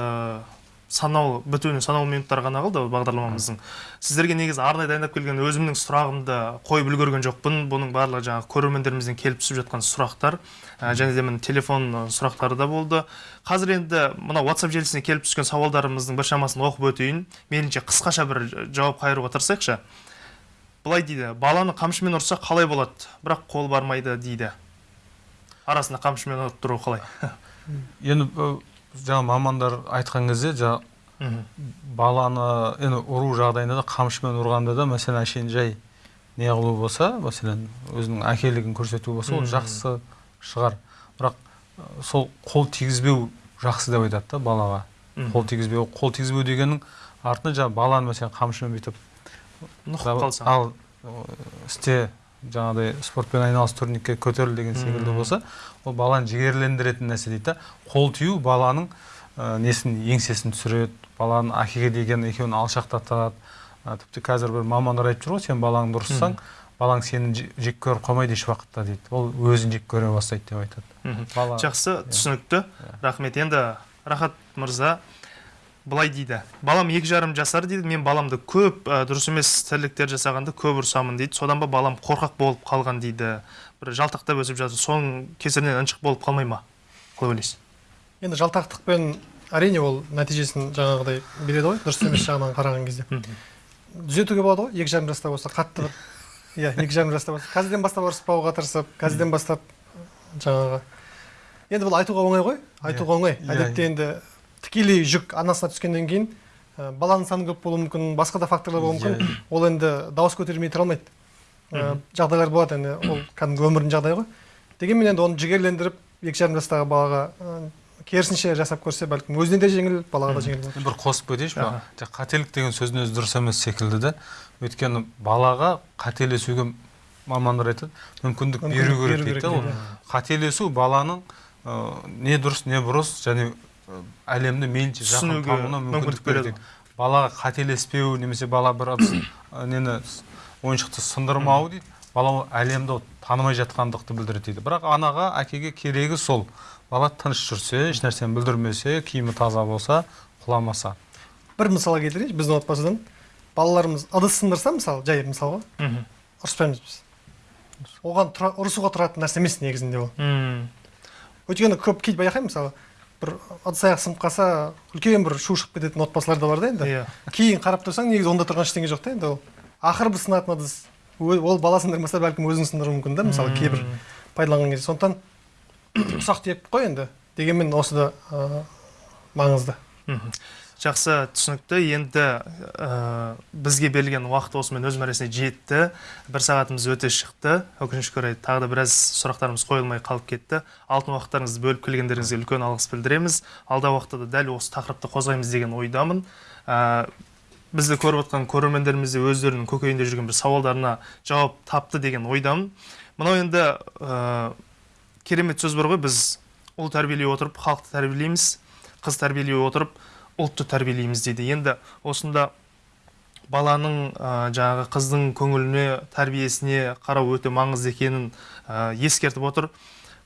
санаулы бітуіне санаулы минуттар ғана қалды бағдарламамыздың. Сіздерге негізі арнайы дайындап келген өзімнің сұрағымды қойып үлгерген жоқпын. Бұның барлығы жаңағы көрермендерімізден келіп түсіп жатқан сұрақтар ә, және де міне телефон сұрақтары да болды. Қазір енді мына whatsapp желісіне келіп түскен сауалдарымыздың біршамасын оқып өтейін. Мейлінше қысқаша бір жауап қайыруға тырысайықшы. Былай дейді баланы қамшымен ұрса қалай болады? Бірақ қол бармайды дейді. Арасында қамшымен ұрып тұру қалай? Енді жаңа мамандар айтқан кезде жаңа баланы енді ұру жағдайында да қамшымен ұрғанда да мәселен әшейін жай не қылу болса мәселен өзінің әкелігін көрсету болса ол жақсы шығар. Бірақ сол қол тигізбеу жақсы деп айтады да балаға. Қол тигізбеу қол тигізбеу дегеннің артында жаңа баланы мәселен қамшымен бүйтіп нұқып қалса. ал істе жаңағыдай спортпен айналыс турникке көтеріл деген секілді болса ол баланы жігерлендіретін нәрсе дейді да. Қол тию баланың ә, несін еңсесін түсіреді баланың әкеге деген екеуін алшақтатады. Ә, тіпті қазір бір мамандар айтып жүр ғой сен балаңды ұрыссаң балаң сені жек- көріп қалмайды еш уақытта дейді. Ол өзін жек көре бастайды деп айтады. Бала жақсы түсінікті. Рахмет. Енді рахат мырза былай дейді. Балам екі жарым жасар дейді мен баламды көп ә, дұрыс емес тірліктер жасағанды көп ұрсамын дейді. Содан ба балам қорқақ болып қалған дейді. Бір жалтақтап өсіп жатыр соның кесірінен ыншық болып қалмай ма? Қалай ойлайсыз енді жалтақтықпен әрине ол нәтижесін жаңағыдай береді ғой дұрыс емес жағынан қараған кезде. Түзетуге болады ғой екі жарым жаста болса қатты бір иә екі жарым жаста болса. Қазірден бастап ұрыспауға тырысып қазірден бастап жаңағы. Енді бұл айтуға оңай ғой айтуға оңай. Иә, әдетте енді тікелей жүк анасына түскеннен кейін ә, баланың саны көп болуы мүмкін басқа да факторлар болуы Иә, мүмкін ол енді дауыс көтермей тұра алмайды. Ә, жағдайлар болады енді ол кәдімгі өмірдің жағдайы ғой. Дегенмен енді оны жігерлендіріп екі жарым жастағы балаға керісінше жасап көрсе бәлкім өзіне де жеңіл балаға да жеңіл болады. бір қосып кетейінші ба қателік деген сөздің өзі дұрыс емес секілді да өйткені балаға қателесуге мамандар айтады мүмкіндік беру керек дейді ол. қателесу баланың ә, не дұрыс не бұрыс және әлемді мейлінше жақын Түсінуге тануына мүмкіндік береді. балаға қателеспеу немесе бала бір ыдыс, нені ойыншықты сындырмау дейді. Бала ол әлемді танымай жатқандықты білдіреді дейді. Бірақ анаға әкеге керегі сол. Бала тыныш жүрсе еш нәрсені бүлдірмесе киімі таза болса құламаса. Бір мысал келтірейінші біздің отбасыдан. Балаларымыз ыдыс сындырса мысалы жай мысалға. Мхм. Ұрыспаймыз біз. Оған тұра, ұрысуға тұратын нәрсе емес негізінде ол. М, өйткені көп кейде байқаймын мысалы бір ыдыс аяқ сынып қалса үлкен бір шу шығып кететін отбасылар да бар да енді. Иә. Кейін қарап тұрсаң негізі онда тұрған ештеңе жоқ та енді ол. Ақыры бір сынатын ыдыс. Ол бала сындырмаса бәлкім өзің сындыруы мүмкін да мысалы кейбір пайдаланған кезде. Сондықтан ұсақ түйек қой енді дегенмен осы да ә, маңызды. Мхм. Жақсы түсінікті. Енді ә, бізге берілген уақыт осымен өз мәресіне жетті. Бір сағатымыз өте шықты. Өкінішке орай тағы да біраз сұрақтарымыз қойылмай қалып кетті. Алтын уақыттарыңызды бөліп келгендеріңізге үлкен алғыс білдіреміз. Алдағы уақытта да дәл осы тақырыпты қозғаймыз деген ойдамын. Ә, бізді көріп отқан көрермендеріміз де өздерінің көкейінде жүрген бір сауалдарына жауап тапты деген ойдамын. Мынау енді ә, керемет сөз бар ғой. Біз ұл тәрбиелей отырып халықты тәрбиелейміз қыз тәрбиелей отырып ұлтты тәрбиелейміз дейді. Енді осында баланың ә, жаңағы қыздың көңіліне тәрбиесіне қарау өте маңызды екенін ә, ескертіп отыр.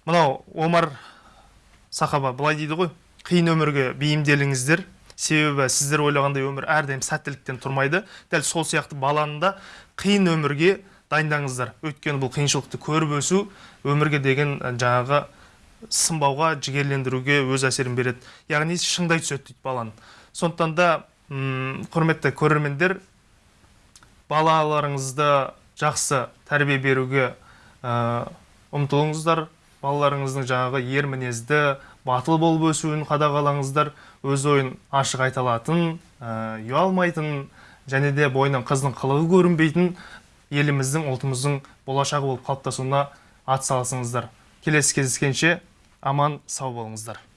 Мынау омар сахаба былай дейді ғой. Қиын өмірге бейімделіңіздер. Себебі сіздер ойлағандай өмір әрдайым сәттіліктен тұрмайды. Дәл сол сияқты баланы да қиын өмірге дайындаңыздар. Өйткені бұл қиыншылықты көріп өсу өмірге деген жаңағы сынбауға жігерлендіруге өз әсерін береді. Яғни шыңдай түседі дейді баланы сондықтан да құрметті көрермендер балаларыңызды жақсы тәрбие беруге ұмтылыңыздар. Балаларыңыздың жаңағы ер мінезді батыл болып өсуін қадағалаңыздар. Өз ойын ашық айта алатын ұялмайтын және де бойынан қыздың қылығы көрінбейтін еліміздің ұлтымыздың болашағы болып қалыптасуына атсалысыңыздар. Келесі кездескенше аман сау болыңыздар